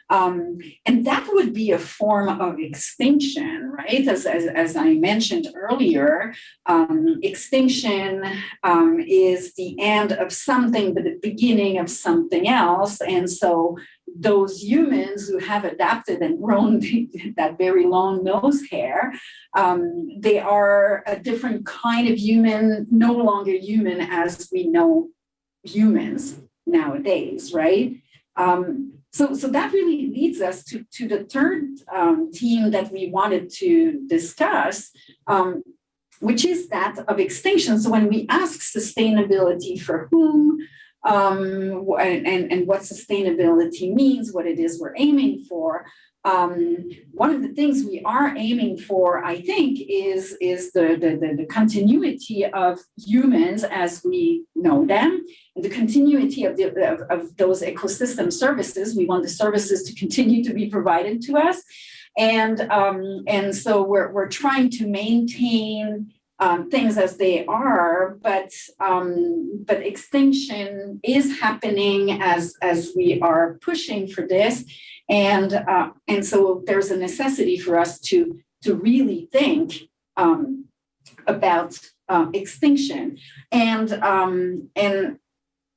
Um, and that would be a form of extinction, right? As, as, as I mentioned earlier, um, extinction um, is the end of something, but the beginning of something else. And so those humans who have adapted and grown that very long nose hair, um, they are a different kind of human, no longer human as we know humans nowadays, right? Um, so, so that really leads us to, to the third um, theme that we wanted to discuss, um, which is that of extinction. So when we ask sustainability for whom, um, and, and what sustainability means, what it is we're aiming for, um, one of the things we are aiming for, I think, is, is the, the, the, continuity of humans as we know them, and the continuity of, the, of, of those ecosystem services. We want the services to continue to be provided to us. And, um, and so we're, we're trying to maintain um, things as they are, but um, but extinction is happening as as we are pushing for this, and uh, and so there's a necessity for us to to really think um, about uh, extinction. And um, and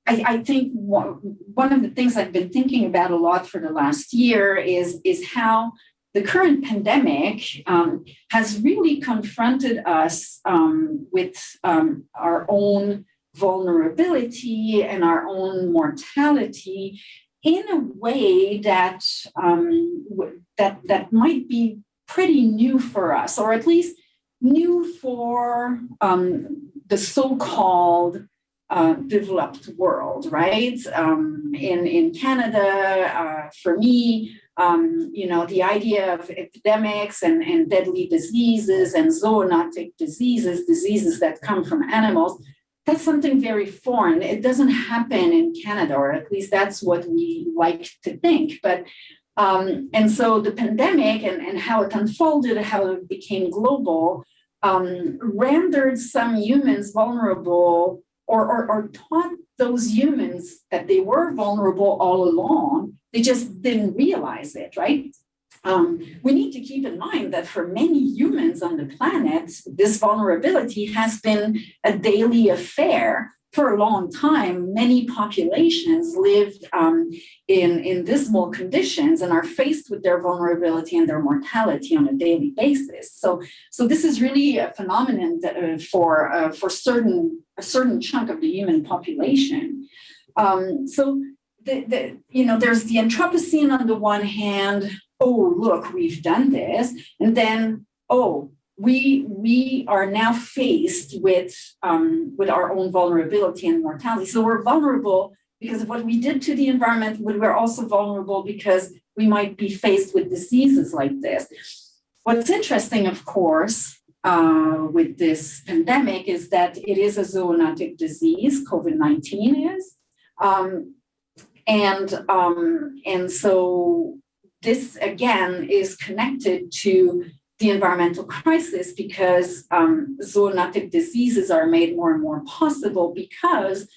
I, I think one of the things I've been thinking about a lot for the last year is is how the current pandemic um, has really confronted us um, with um, our own vulnerability and our own mortality in a way that um, that that might be pretty new for us, or at least new for um, the so-called uh, developed world, right? Um, in in Canada, uh, for me, um, you know, the idea of epidemics and, and deadly diseases and zoonotic diseases, diseases that come from animals, that's something very foreign. It doesn't happen in Canada, or at least that's what we like to think. But um, and so the pandemic and, and how it unfolded, how it became global, um, rendered some humans vulnerable or, or, or taught those humans that they were vulnerable all along. They just didn't realize it, right? Um, we need to keep in mind that for many humans on the planet, this vulnerability has been a daily affair for a long time, many populations lived um, in, in dismal conditions and are faced with their vulnerability and their mortality on a daily basis. So, so this is really a phenomenon that, uh, for, uh, for certain, a certain chunk of the human population. Um, so, the, the, you know, there's the Anthropocene on the one hand, oh, look, we've done this. And then, oh, we we are now faced with um, with our own vulnerability and mortality. So we're vulnerable because of what we did to the environment, but we're also vulnerable because we might be faced with diseases like this. What's interesting, of course, uh, with this pandemic is that it is a zoonotic disease, COVID-19 is. Um, and, um, and so this again is connected to the environmental crisis because um, zoonotic diseases are made more and more possible because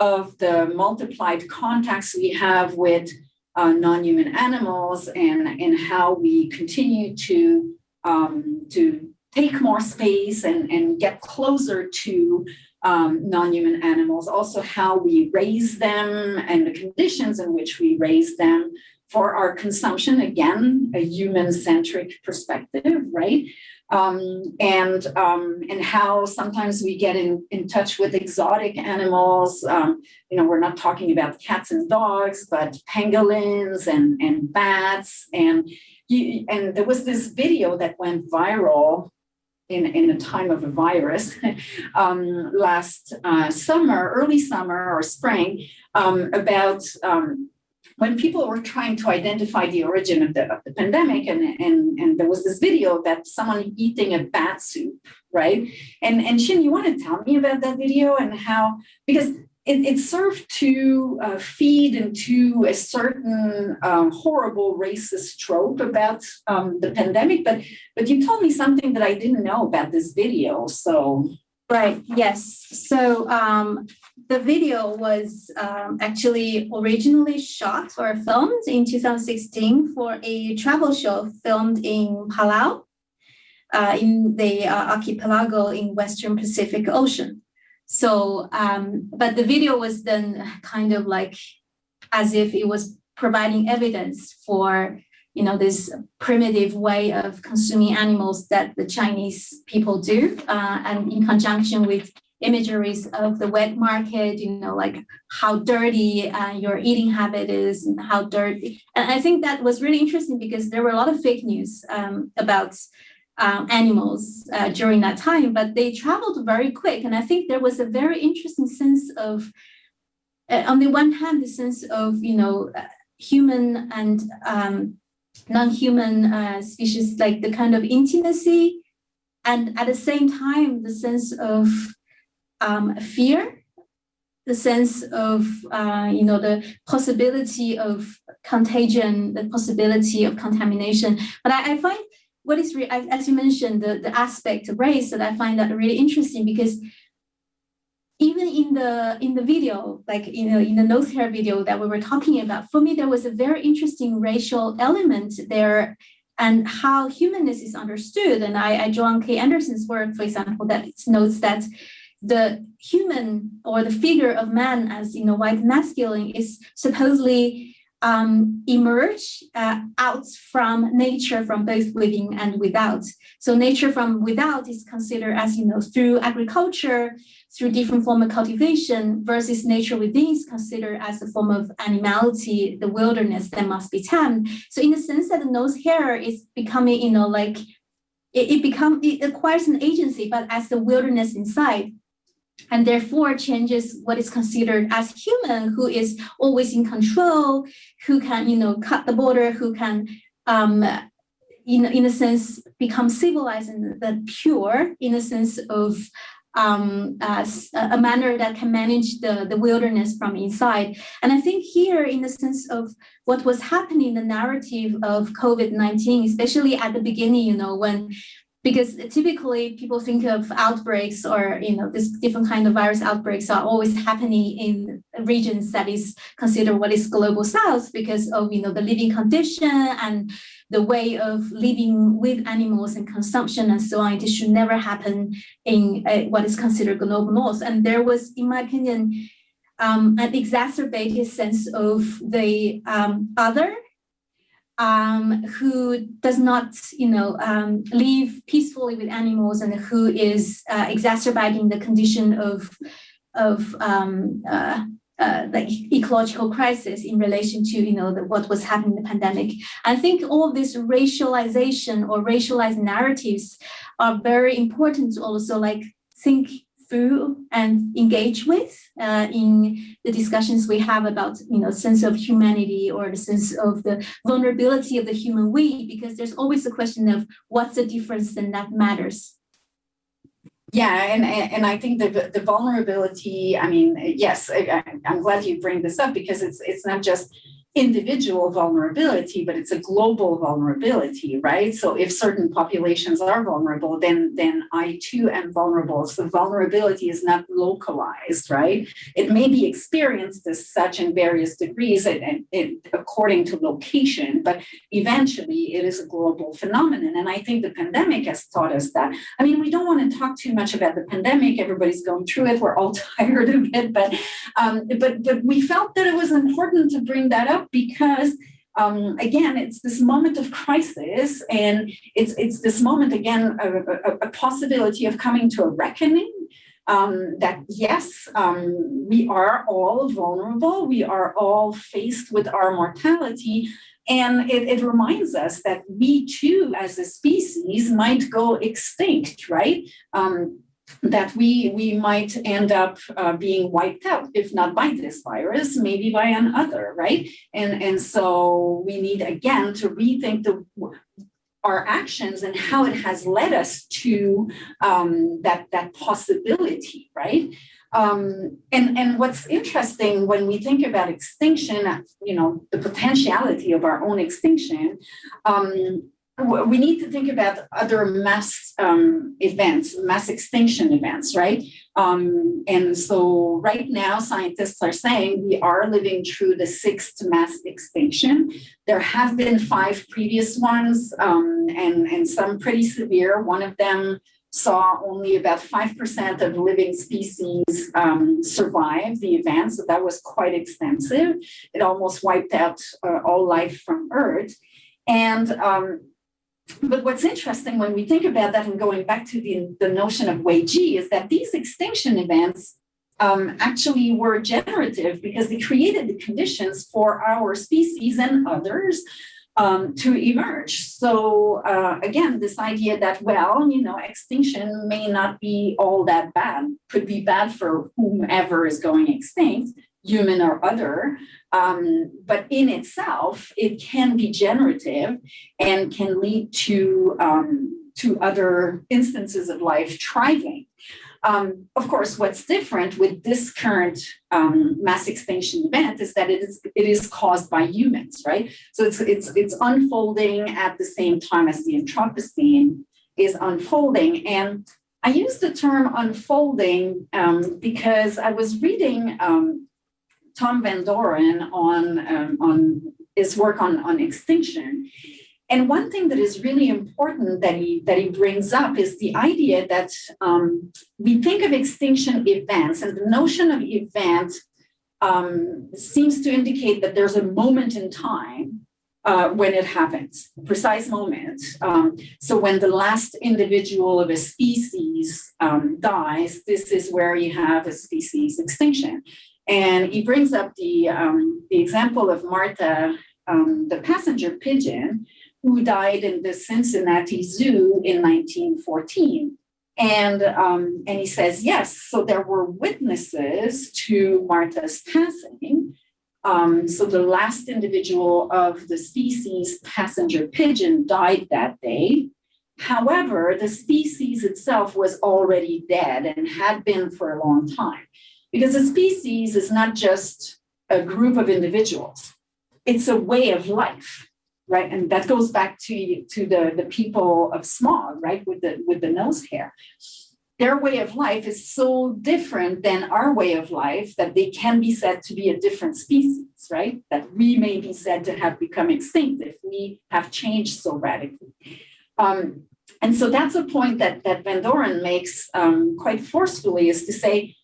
of the multiplied contacts we have with uh, non-human animals and, and how we continue to, um, to take more space and, and get closer to um, non-human animals, also how we raise them and the conditions in which we raise them, for our consumption, again, a human-centric perspective, right? Um, and um, and how sometimes we get in, in touch with exotic animals. Um, you know, we're not talking about cats and dogs, but pangolins and, and bats. And, you, and there was this video that went viral in, in the time of a virus um, last uh, summer, early summer or spring, um, about um, when people were trying to identify the origin of the, of the pandemic and, and, and there was this video that someone eating a bat soup, right? And, and Xin, you want to tell me about that video and how, because it, it served to uh, feed into a certain um, horrible racist trope about um, the pandemic, but, but you told me something that I didn't know about this video, so. Right, yes. So um, the video was um, actually originally shot or filmed in 2016 for a travel show filmed in Palau, uh, in the uh, archipelago in Western Pacific Ocean. So, um, but the video was then kind of like as if it was providing evidence for you know this primitive way of consuming animals that the Chinese people do, uh, and in conjunction with imageries of the wet market, you know, like how dirty uh, your eating habit is and how dirty. And I think that was really interesting because there were a lot of fake news um, about um, animals uh, during that time, but they traveled very quick. And I think there was a very interesting sense of, uh, on the one hand, the sense of, you know, uh, human and um, non-human uh, species, like the kind of intimacy and at the same time, the sense of um, fear, the sense of, uh, you know, the possibility of contagion, the possibility of contamination. But I, I find what is, as you mentioned, the, the aspect of race that I find that really interesting because even in the in the video, like you know, in the nose hair video that we were talking about, for me there was a very interesting racial element there and how humanness is understood. And I, I Joan Kay Anderson's work, for example, that notes that the human or the figure of man as you know white masculine is supposedly um, emerge uh, out from nature from both within and without. So nature from without is considered as, you know, through agriculture, through different form of cultivation versus nature within is considered as a form of animality, the wilderness that must be tamed. So in the sense that the nose hair is becoming, you know, like it, it it acquires an agency, but as the wilderness inside and therefore changes what is considered as human, who is always in control, who can, you know, cut the border, who can, um, in, in a sense, become civilized and the pure, in a sense of um, uh, a manner that can manage the, the wilderness from inside. And I think here, in the sense of what was happening the narrative of COVID-19, especially at the beginning, you know, when because typically people think of outbreaks or you know this different kind of virus outbreaks are always happening in regions that is considered what is global south because of you know the living condition and the way of living with animals and consumption and so on. It should never happen in uh, what is considered global north. And there was in my opinion um, an exacerbated sense of the um, other um, who does not, you know, um, live peacefully with animals and who is uh, exacerbating the condition of, of um, uh, uh, the ecological crisis in relation to, you know, the, what was happening in the pandemic. I think all this racialization or racialized narratives are very important also like think through and engage with uh, in the discussions we have about you know sense of humanity or the sense of the vulnerability of the human we because there's always a question of what's the difference and that matters yeah, and and I think the the vulnerability. I mean, yes, I, I'm glad you bring this up because it's it's not just individual vulnerability, but it's a global vulnerability, right? So if certain populations are vulnerable, then, then I too am vulnerable. So vulnerability is not localized, right? It may be experienced as such in various degrees and, and, and according to location, but eventually it is a global phenomenon. And I think the pandemic has taught us that. I mean, we don't want to talk too much about the pandemic. Everybody's going through it. We're all tired of it, but um, but but we felt that it was important to bring that up because um, again, it's this moment of crisis, and it's it's this moment again a, a, a possibility of coming to a reckoning um, that yes, um, we are all vulnerable, we are all faced with our mortality, and it, it reminds us that we too, as a species, might go extinct, right? Um, that we we might end up uh, being wiped out if not by this virus maybe by another right? And and so we need again to rethink the our actions and how it has led us to um, that that possibility right? Um, and and what's interesting when we think about extinction you know the potentiality of our own extinction um, we need to think about other mass um, events, mass extinction events, right? Um, and so right now, scientists are saying we are living through the sixth mass extinction. There have been five previous ones um, and, and some pretty severe. One of them saw only about 5% of living species um, survive the event, so that was quite extensive. It almost wiped out uh, all life from Earth. And um, but what's interesting when we think about that and going back to the, the notion of Weiji is that these extinction events um, actually were generative because they created the conditions for our species and others um, to emerge. So uh, again, this idea that, well, you know, extinction may not be all that bad, could be bad for whomever is going extinct, human or other, um, but in itself, it can be generative and can lead to, um, to other instances of life thriving. Um, of course, what's different with this current um, mass extinction event is that it is it is caused by humans, right? So it's it's it's unfolding at the same time as the Anthropocene is unfolding. And I use the term unfolding um, because I was reading um, Thom Van Dooren on, um, on his work on, on extinction. And one thing that is really important that he, that he brings up is the idea that um, we think of extinction events and the notion of event um, seems to indicate that there's a moment in time uh, when it happens, precise moment. Um, so when the last individual of a species um, dies, this is where you have a species extinction. And he brings up the, um, the example of Martha, um, the passenger pigeon, who died in the Cincinnati Zoo in 1914. And, um, and he says, yes, so there were witnesses to Martha's passing. Um, so the last individual of the species passenger pigeon died that day. However, the species itself was already dead and had been for a long time. Because a species is not just a group of individuals, it's a way of life. right? And that goes back to to the the people of smog, right? With the with the nose hair. Their way of life is so different than our way of life that they can be said to be a different species, right? That we may be said to have become extinct if we have changed so radically. Um, and so that's a point that, that Van Dooren makes um, quite forcefully is to say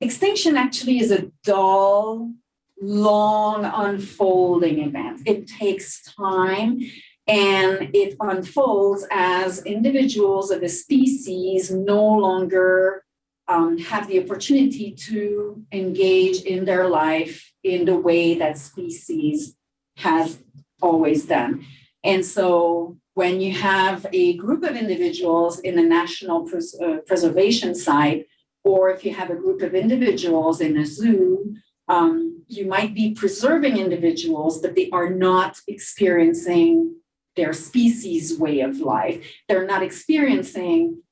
extinction actually is a dull, long unfolding event. It takes time and it unfolds as individuals of a species no longer um, have the opportunity to engage in their life in the way that species has always done. And so when you have a group of individuals in a national pres- uh, preservation site, or if you have a group of individuals in a zoo, um, you might be preserving individuals, but they are not experiencing their species way of life. They're not experiencing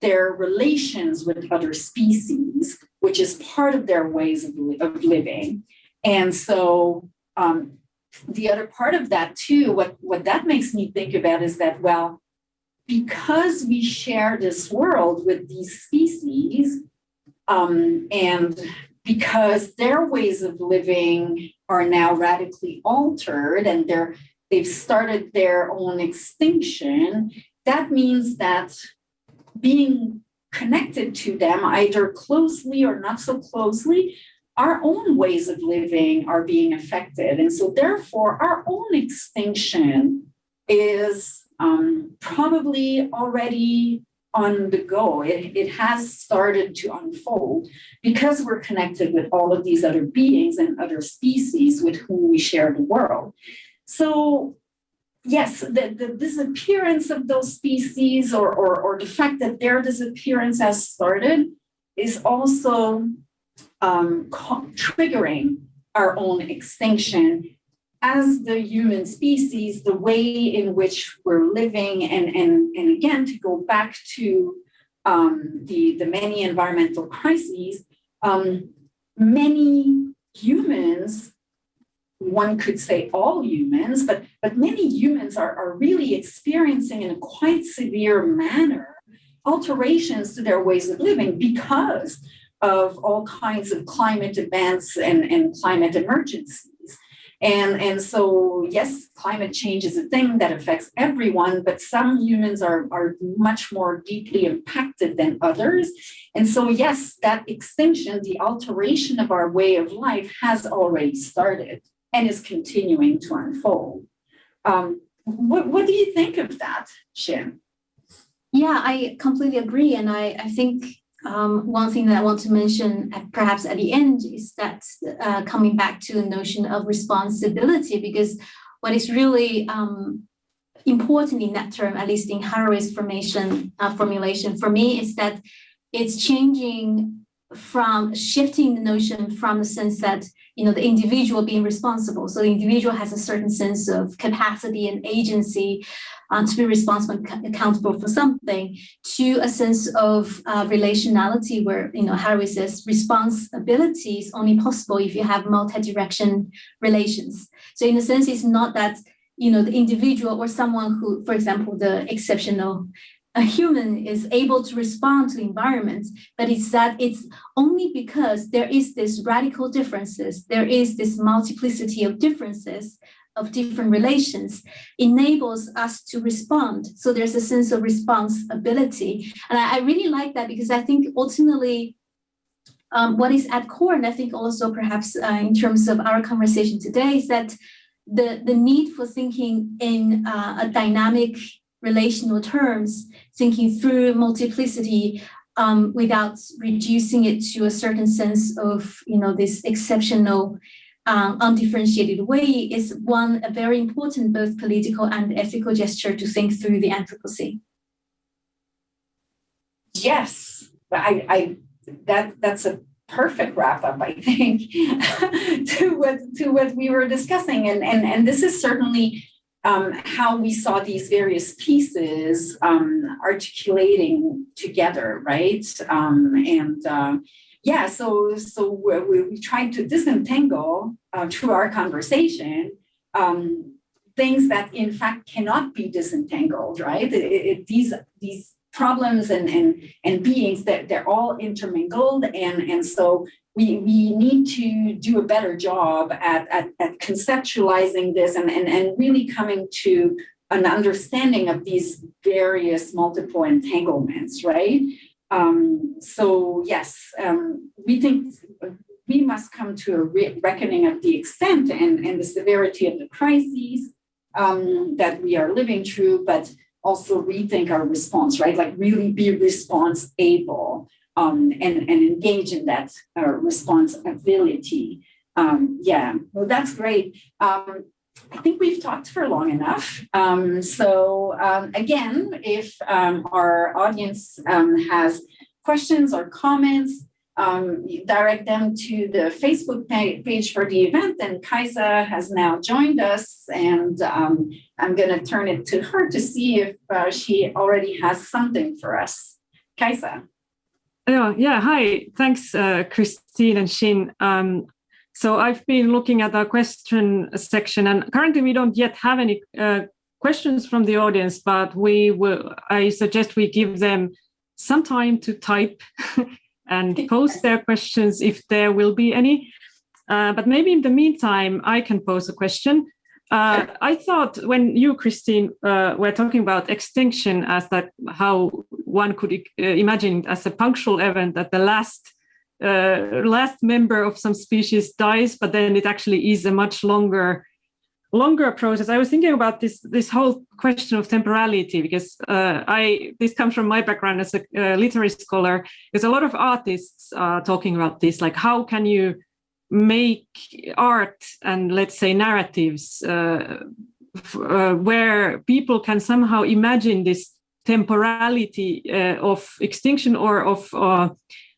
their relations with other species, which is part of their ways of, li- of living. And so um, the other part of that too, what, what that makes me think about is that, well, because we share this world with these species, um, and because their ways of living are now radically altered and they're they've started their own extinction, that means that being connected to them, either closely or not so closely, our own ways of living are being affected. And so, therefore, our own extinction is um, probably already on the go. It, it has started to unfold because we're connected with all of these other beings and other species with whom we share the world. So, yes, the, the disappearance of those species or, or, or the fact that their disappearance has started is also um, triggering our own extinction as the human species, the way in which we're living, and, and, and again, to go back to um, the, the many environmental crises, um, many humans, one could say all humans, but, but many humans are, are really experiencing in a quite severe manner alterations to their ways of living because of all kinds of climate events and, and climate emergencies. And, and so, yes, climate change is a thing that affects everyone, but some humans are, are much more deeply impacted than others. And so, yes, that extinction, the alteration of our way of life has already started and is continuing to unfold. Um, what, what do you think of that, Xin? Yeah, I completely agree. And I, I think um, one thing that I want to mention, at, perhaps at the end, is that uh, coming back to the notion of responsibility, because what is really um, important in that term, at least in Haraway's formation uh, formulation, for me, is that it's changing from shifting the notion from the sense that you know the individual being responsible. So the individual has a certain sense of capacity and agency uh, to be responsible and accountable for something to a sense of uh, relationality where you know Haraway says responsibility is only possible if you have multi-direction relations. So in a sense it's not that you know the individual or someone who for example the exceptional a human is able to respond to the environment, but it's that it's only because there is this radical differences, there is this multiplicity of differences of different relations enables us to respond. So there's a sense of responsibility. And I, I really like that because I think ultimately um, what is at core, and I think also perhaps uh, in terms of our conversation today, is that the, the need for thinking in uh, a dynamic relational terms, thinking through multiplicity um, without reducing it to a certain sense of, you know, this exceptional, um, undifferentiated way is one a very important both political and ethical gesture to think through the Anthropocene. Yes, I, I that that's a perfect wrap up, I think, to what to what we were discussing, and and and this is certainly um, how we saw these various pieces um, articulating together, right? Um, and uh, yeah, so so we, we tried to disentangle uh, through our conversation um, things that in fact cannot be disentangled, right? It, it, these these problems and and and beings that they're all intermingled, and and so we we need to do a better job at at, at conceptualizing this and, and and really coming to an understanding of these various multiple entanglements, right? Um, so yes, um, we think we must come to a re reckoning of the extent and, and the severity of the crises um, that we are living through, but also rethink our response, right? Like really be response able um, and, and engage in that uh, responsibility. Um, yeah, well, that's great. Um, I think we've talked for long enough. Um, so um, again, if um, our audience has questions or comments, direct them to the Facebook page for the event. And Kaisa has now joined us, and I'm going to turn it to her to see if uh, she already has something for us. Kaisa. Yeah, yeah. Hi. Thanks, uh, Christine and Xin. Um, so I've been looking at our question section and currently we don't yet have any uh, questions from the audience, but we will, I suggest we give them some time to type and post their questions if there will be any. Uh, but maybe in the meantime, I can pose a question. Uh, I thought when you, Christine, uh, were talking about extinction as that how one could uh, imagine as a punctual event that the last uh, last member of some species dies, but then it actually is a much longer longer process. I was thinking about this this whole question of temporality because uh, I this comes from my background as a literary scholar. There's a lot of artists uh, talking about this, like how can you make art and let's say narratives uh, uh, where people can somehow imagine this temporality uh, of extinction or of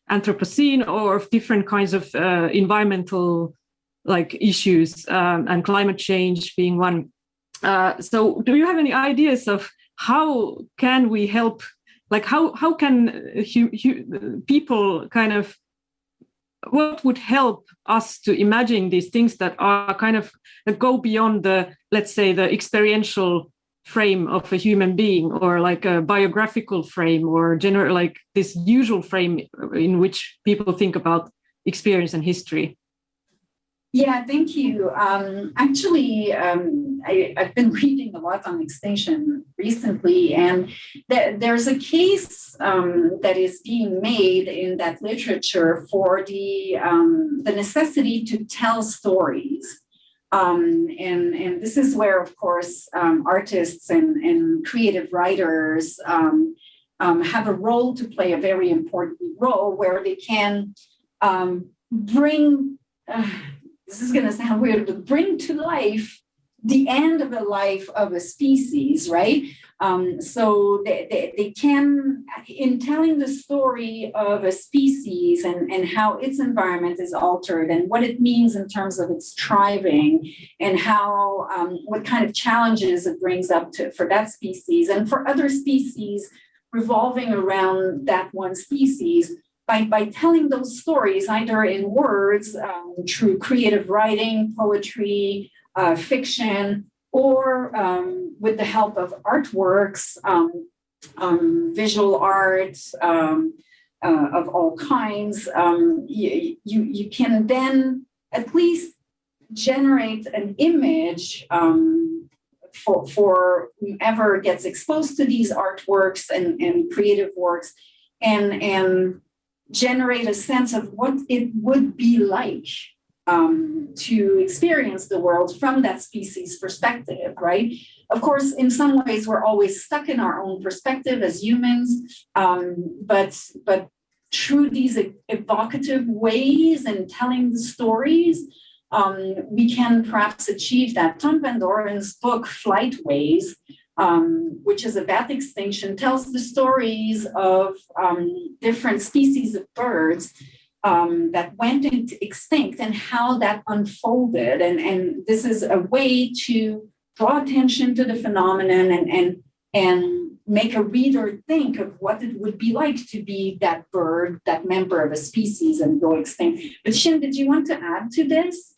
Anthropocene or of different kinds of uh, environmental like issues um, and climate change being one. Uh, so do you have any ideas of how can we help, like how, how can people kind of, what would help us to imagine these things that are kind of that go beyond the, let's say the experiential frame of a human being or like a biographical frame or general like this usual frame in which people think about experience and history yeah thank you. Um, actually um, I, have been reading a lot on extinction recently and th there's a case um, that is being made in that literature for the um, the necessity to tell stories. Um, and, and this is where, of course, um, artists and, and creative writers have a role to play, a very important role where they can bring, uh, this is going to sound weird, but bring to life the end of the life of a species, right? Um, so they, they, they, can, in telling the story of a species and, and how its environment is altered and what it means in terms of its thriving and how, um, what kind of challenges it brings up to, for that species and for other species revolving around that one species, by, by telling those stories either in words, um, through creative writing, poetry, uh, fiction, or um, with the help of artworks, um, um, visual art um, uh, of all kinds, you, you, you can then at least generate an image for, for whoever gets exposed to these artworks and, and creative works and, and generate a sense of what it would be like um, to experience the world from that species perspective, right? Of course, in some ways, we're always stuck in our own perspective as humans, um, but but through these evocative ways and telling the stories, um, we can perhaps achieve that. Thom Van Dooren's book, Flight Ways, um, which is a bat extinction, tells the stories of um, different species of birds um, that went into extinct and how that unfolded. And, and this is a way to draw attention to the phenomenon and, and, and make a reader think of what it would be like to be that bird, that member of a species and go extinct. But Xin, did you want to add to this?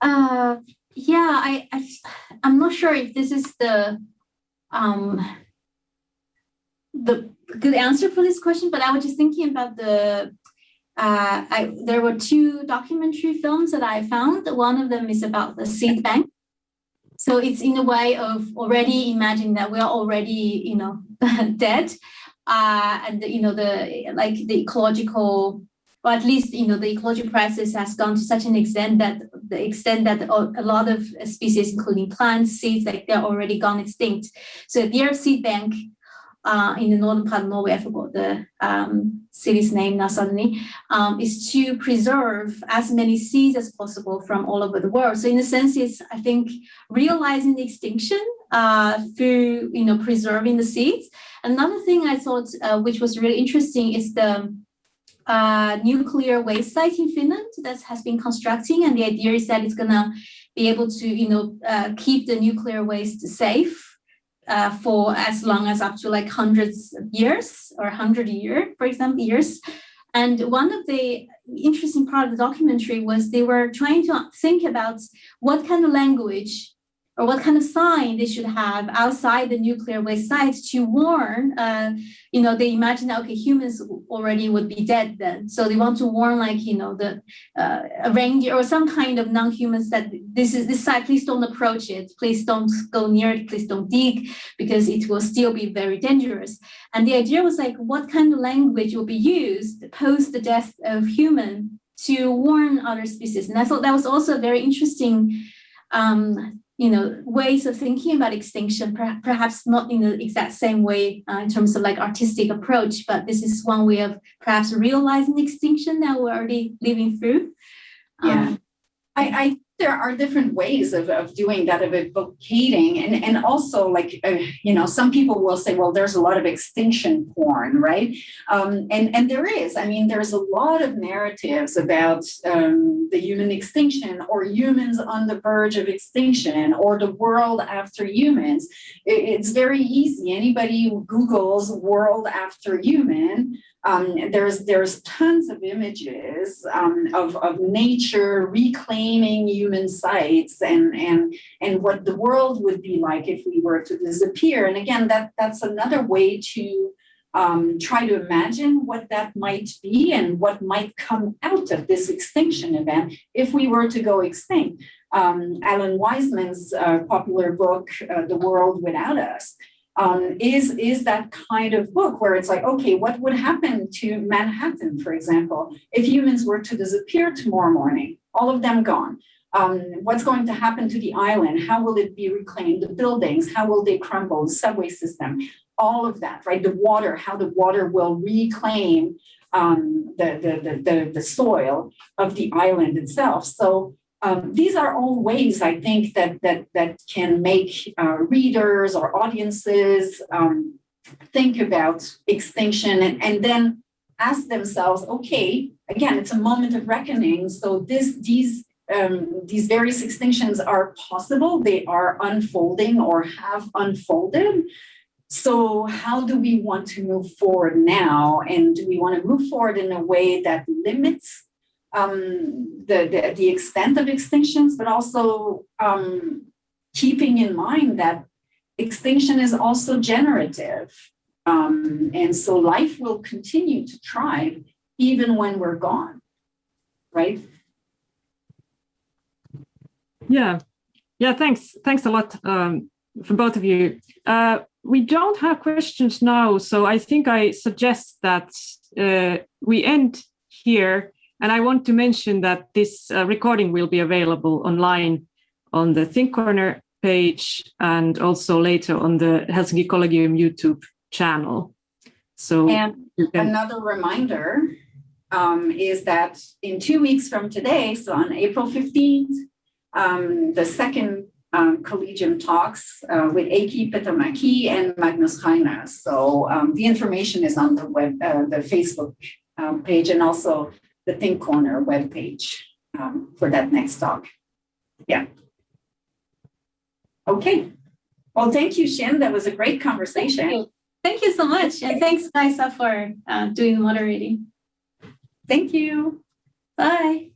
Uh, yeah, I, I I'm not sure if this is the um the good answer for this question, but I was just thinking about the uh, I there were two documentary films that I found. One of them is about the seed bank. So it's in a way of already imagining that we are already, you know, dead. Uh, and you know, the like the ecological or at least you know the ecological crisis has gone to such an extent that the extent that a lot of species, including plants, seeds, like they're already gone extinct. So their seed bank uh, in the northern part of Norway, I forgot the um, city's name now suddenly, um, is to preserve as many seeds as possible from all over the world. So in a sense, it's, I think, realizing the extinction uh, through, you know, preserving the seeds. Another thing I thought, uh, which was really interesting is the uh, nuclear waste site in Finland that has been constructing. And the idea is that it's gonna be able to, you know, uh, keep the nuclear waste safe uh, for as long as up to like hundreds of years or hundred year, for example, years. And one of the interesting part of the documentary was they were trying to think about what kind of language or what kind of sign they should have outside the nuclear waste site to warn, uh, you know, they imagine okay, humans already would be dead then. So they want to warn like, you know, the uh, a reindeer or some kind of non-humans that this is this site, please don't approach it. Please don't go near it. Please don't dig because it will still be very dangerous. And the idea was like, what kind of language will be used post the death of human to warn other species? And I thought that was also a very interesting um, you know, ways of thinking about extinction, per perhaps not in the exact same way uh, in terms of like artistic approach, but this is one way of perhaps realizing extinction that we're already living through. Yeah, um, I, I there are different ways of, of doing that of advocating. And, and also like uh, you know some people will say well there's a lot of extinction porn right? Um, and and there is. I mean there's a lot of narratives about um, the human extinction or humans on the verge of extinction or the world after humans. It, it's very easy. Anybody who googles world after human um, there's there's tons of images um, of, of nature reclaiming human sites and and and what the world would be like if we were to disappear. And again, that that's another way to um, try to imagine what that might be and what might come out of this extinction event if we were to go extinct. Um, Alan Weisman's uh, popular book, uh, The World Without Us, um, is, is that kind of book where it's like, okay, what would happen to Manhattan, for example, if humans were to disappear tomorrow morning, all of them gone? Um, what's going to happen to the island? How will it be reclaimed? The buildings, how will they crumble? The subway system, all of that, right? The water, how the water will reclaim um, the, the, the, the, the soil of the island itself. So um, these are all ways I think that that that can make uh, readers or audiences um, think about extinction and, and then ask themselves, okay, again, it's a moment of reckoning. So this these um, these various extinctions are possible. They are unfolding or have unfolded. So how do we want to move forward now? And do we want to move forward in a way that limits um, the, the, the extent of extinctions, but also um, keeping in mind that extinction is also generative. Um, and so life will continue to thrive even when we're gone, right? Yeah, yeah, thanks. Thanks a lot um, for both of you. Uh, we don't have questions now, so I think I suggest that uh, we end here and I want to mention that this uh, recording will be available online on the Think Corner page and also later on the Helsinki Collegium YouTube channel. So and another reminder um, is that in two weeks from today, so on April 15th, um, the second um, Collegium talks uh, with Eiki Petämäki and Magnus Heine. So um, the information is on the web, uh, the Facebook um, page and also the Think Corner webpage um, for that next talk. Yeah. Okay. Well, thank you, Xin. That was a great conversation. Thank you, thank you so much. And thanks, Kaisa, for uh, doing the moderating. Thank you. Bye.